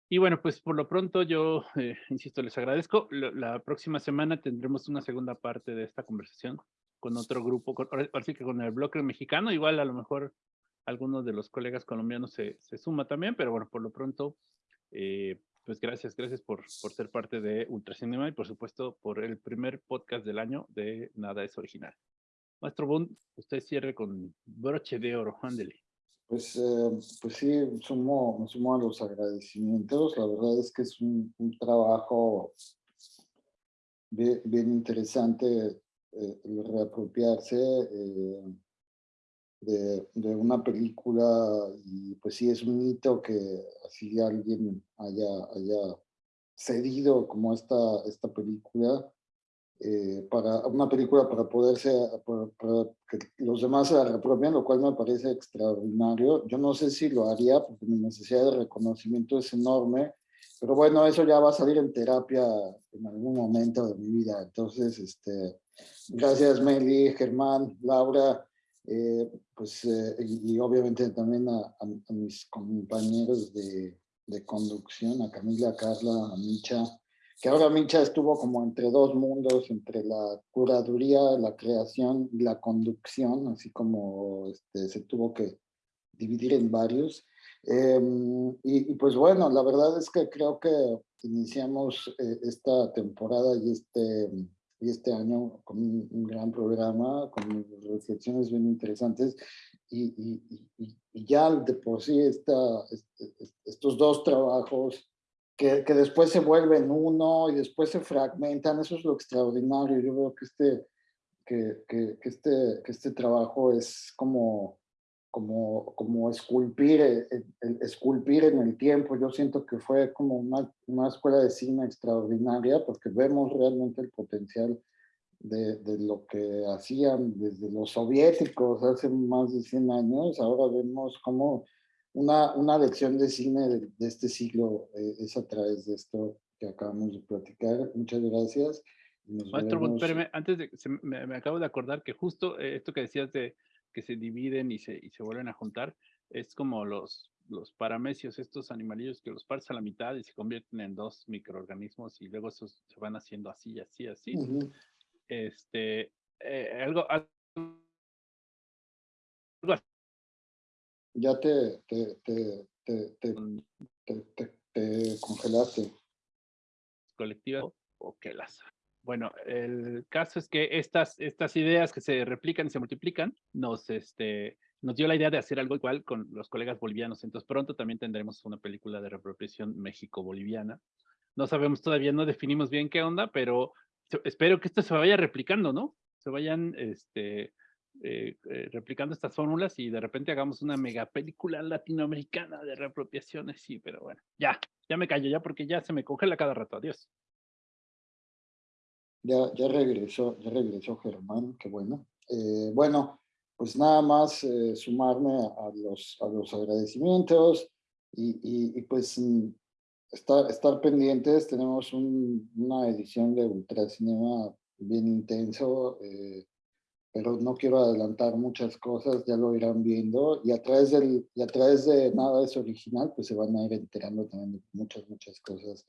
H: Y bueno, pues por lo pronto yo, eh, insisto, les agradezco. La, próxima semana tendremos una segunda parte de esta conversación con otro grupo, con, que con el bloque mexicano, igual a lo mejor algunos de los colegas colombianos se, se suma también, pero bueno, por lo pronto eh, pues gracias, gracias por, por ser parte de Ultracinema y por supuesto por el primer podcast del año de Nada es Original. Maestro Bund, usted cierre con broche de oro, ándele.
B: Pues, eh, pues sí, sumo, me sumo a los agradecimientos. La verdad es que es un, un trabajo bien, interesante eh, reapropiarse. Eh, de, de, una película y pues sí es un hito que así alguien haya, haya cedido como esta, esta película eh, para una película para poderse, para, que los demás se la repropien, lo cual me parece extraordinario. Yo no sé si lo haría porque mi necesidad de reconocimiento es enorme, pero bueno, eso ya va a salir en terapia en algún momento de mi vida. Entonces, este, gracias Meli, Germán, Laura, eh, pues, eh, y, obviamente también a, mis compañeros de, conducción, a Camila, a Carla, a Micha, que ahora Micha estuvo como entre dos mundos, entre la curaduría, la creación y la conducción, así como este, se tuvo que dividir en varios. Em, y, y, pues bueno, la verdad es que creo que iniciamos eh, esta temporada y este y este año con un, gran programa, con reflexiones bien interesantes y, y, y, ya de por sí esta, estos dos trabajos que, que, después se vuelven uno y después se fragmentan, eso es lo extraordinario. Yo veo que este, que, que, que este, este trabajo es como como, como esculpir, eh, el, esculpir en el tiempo. Yo siento que fue como una, una, escuela de cine extraordinaria porque vemos realmente el potencial de, de, lo que hacían desde los soviéticos hace más de 100 años. Ahora vemos como una, una lección de cine de, este siglo eh, es a través de esto que acabamos de platicar. Muchas gracias.
H: Maestro, espérame, antes de, me, me, acabo de acordar que justo eh, esto que decías de que se dividen y se, y se vuelven a juntar, es como los, los paramecios, estos animalillos que los partes a la mitad y se convierten en dos microorganismos y luego esos se van haciendo así, así, así. Este, eh, algo, algo,
B: Ya te, te, te, te, te congelaste.
H: Colectiva o que las bueno, el caso es que estas, estas ideas que se replican y se multiplican nos, este, nos dio la idea de hacer algo igual con los colegas bolivianos. Entonces pronto también tendremos una película de reapropiación México-Boliviana. No sabemos todavía, no definimos bien qué onda, pero espero que esto se vaya replicando, ¿no? Se vayan este, eh, eh, replicando estas fórmulas y de repente hagamos una mega película latinoamericana de reapropiaciones. Sí, pero bueno, ya, ya me callo ya porque ya se me congela cada rato. Adiós.
B: Ya, ya regresó, ya regresó Germán, qué bueno. Eh, bueno, pues nada más eh, sumarme a los, a los agradecimientos y, y, pues mm, estar, estar pendientes. Tenemos una edición de Ultracinema bien intenso, eh, pero no quiero adelantar muchas cosas, ya lo irán viendo. Y a través, del, y a través de Nada es Original, pues se van a ir enterando también de muchas, muchas cosas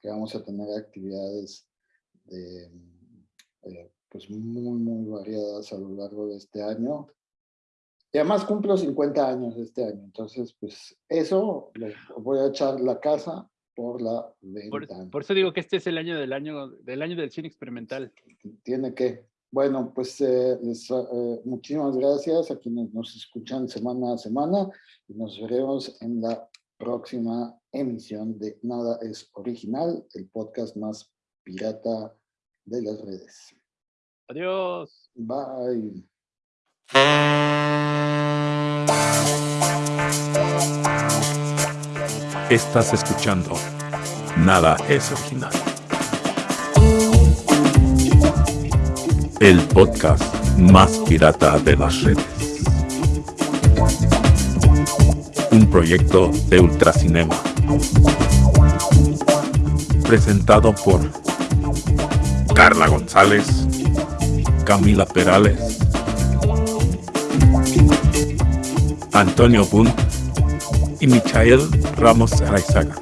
B: que vamos a tener actividades de, eh, pues muy, muy variadas a lo largo de este año. Y además cumplo 50 años este año, entonces pues eso lo voy a echar la casa por la
H: Por,
B: ventana.
H: por eso digo que este es el año del año del año del cine experimental.
B: Tiene que. Bueno, pues eh, les, eh, muchísimas gracias a quienes nos escuchan semana a semana y nos veremos en la próxima emisión de Nada es Original, el podcast más pirata de las redes.
H: Adiós.
B: Bye.
A: Estás escuchando. Nada es original. El podcast más pirata de las redes. Un proyecto de Ultracinema. Presentado por Carla González, Camila Perales, Antonio Bunt y Michael Ramos Araizaga.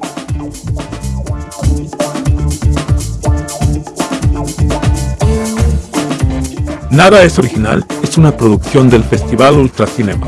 A: Nada es original es una producción del Festival Ultracinema.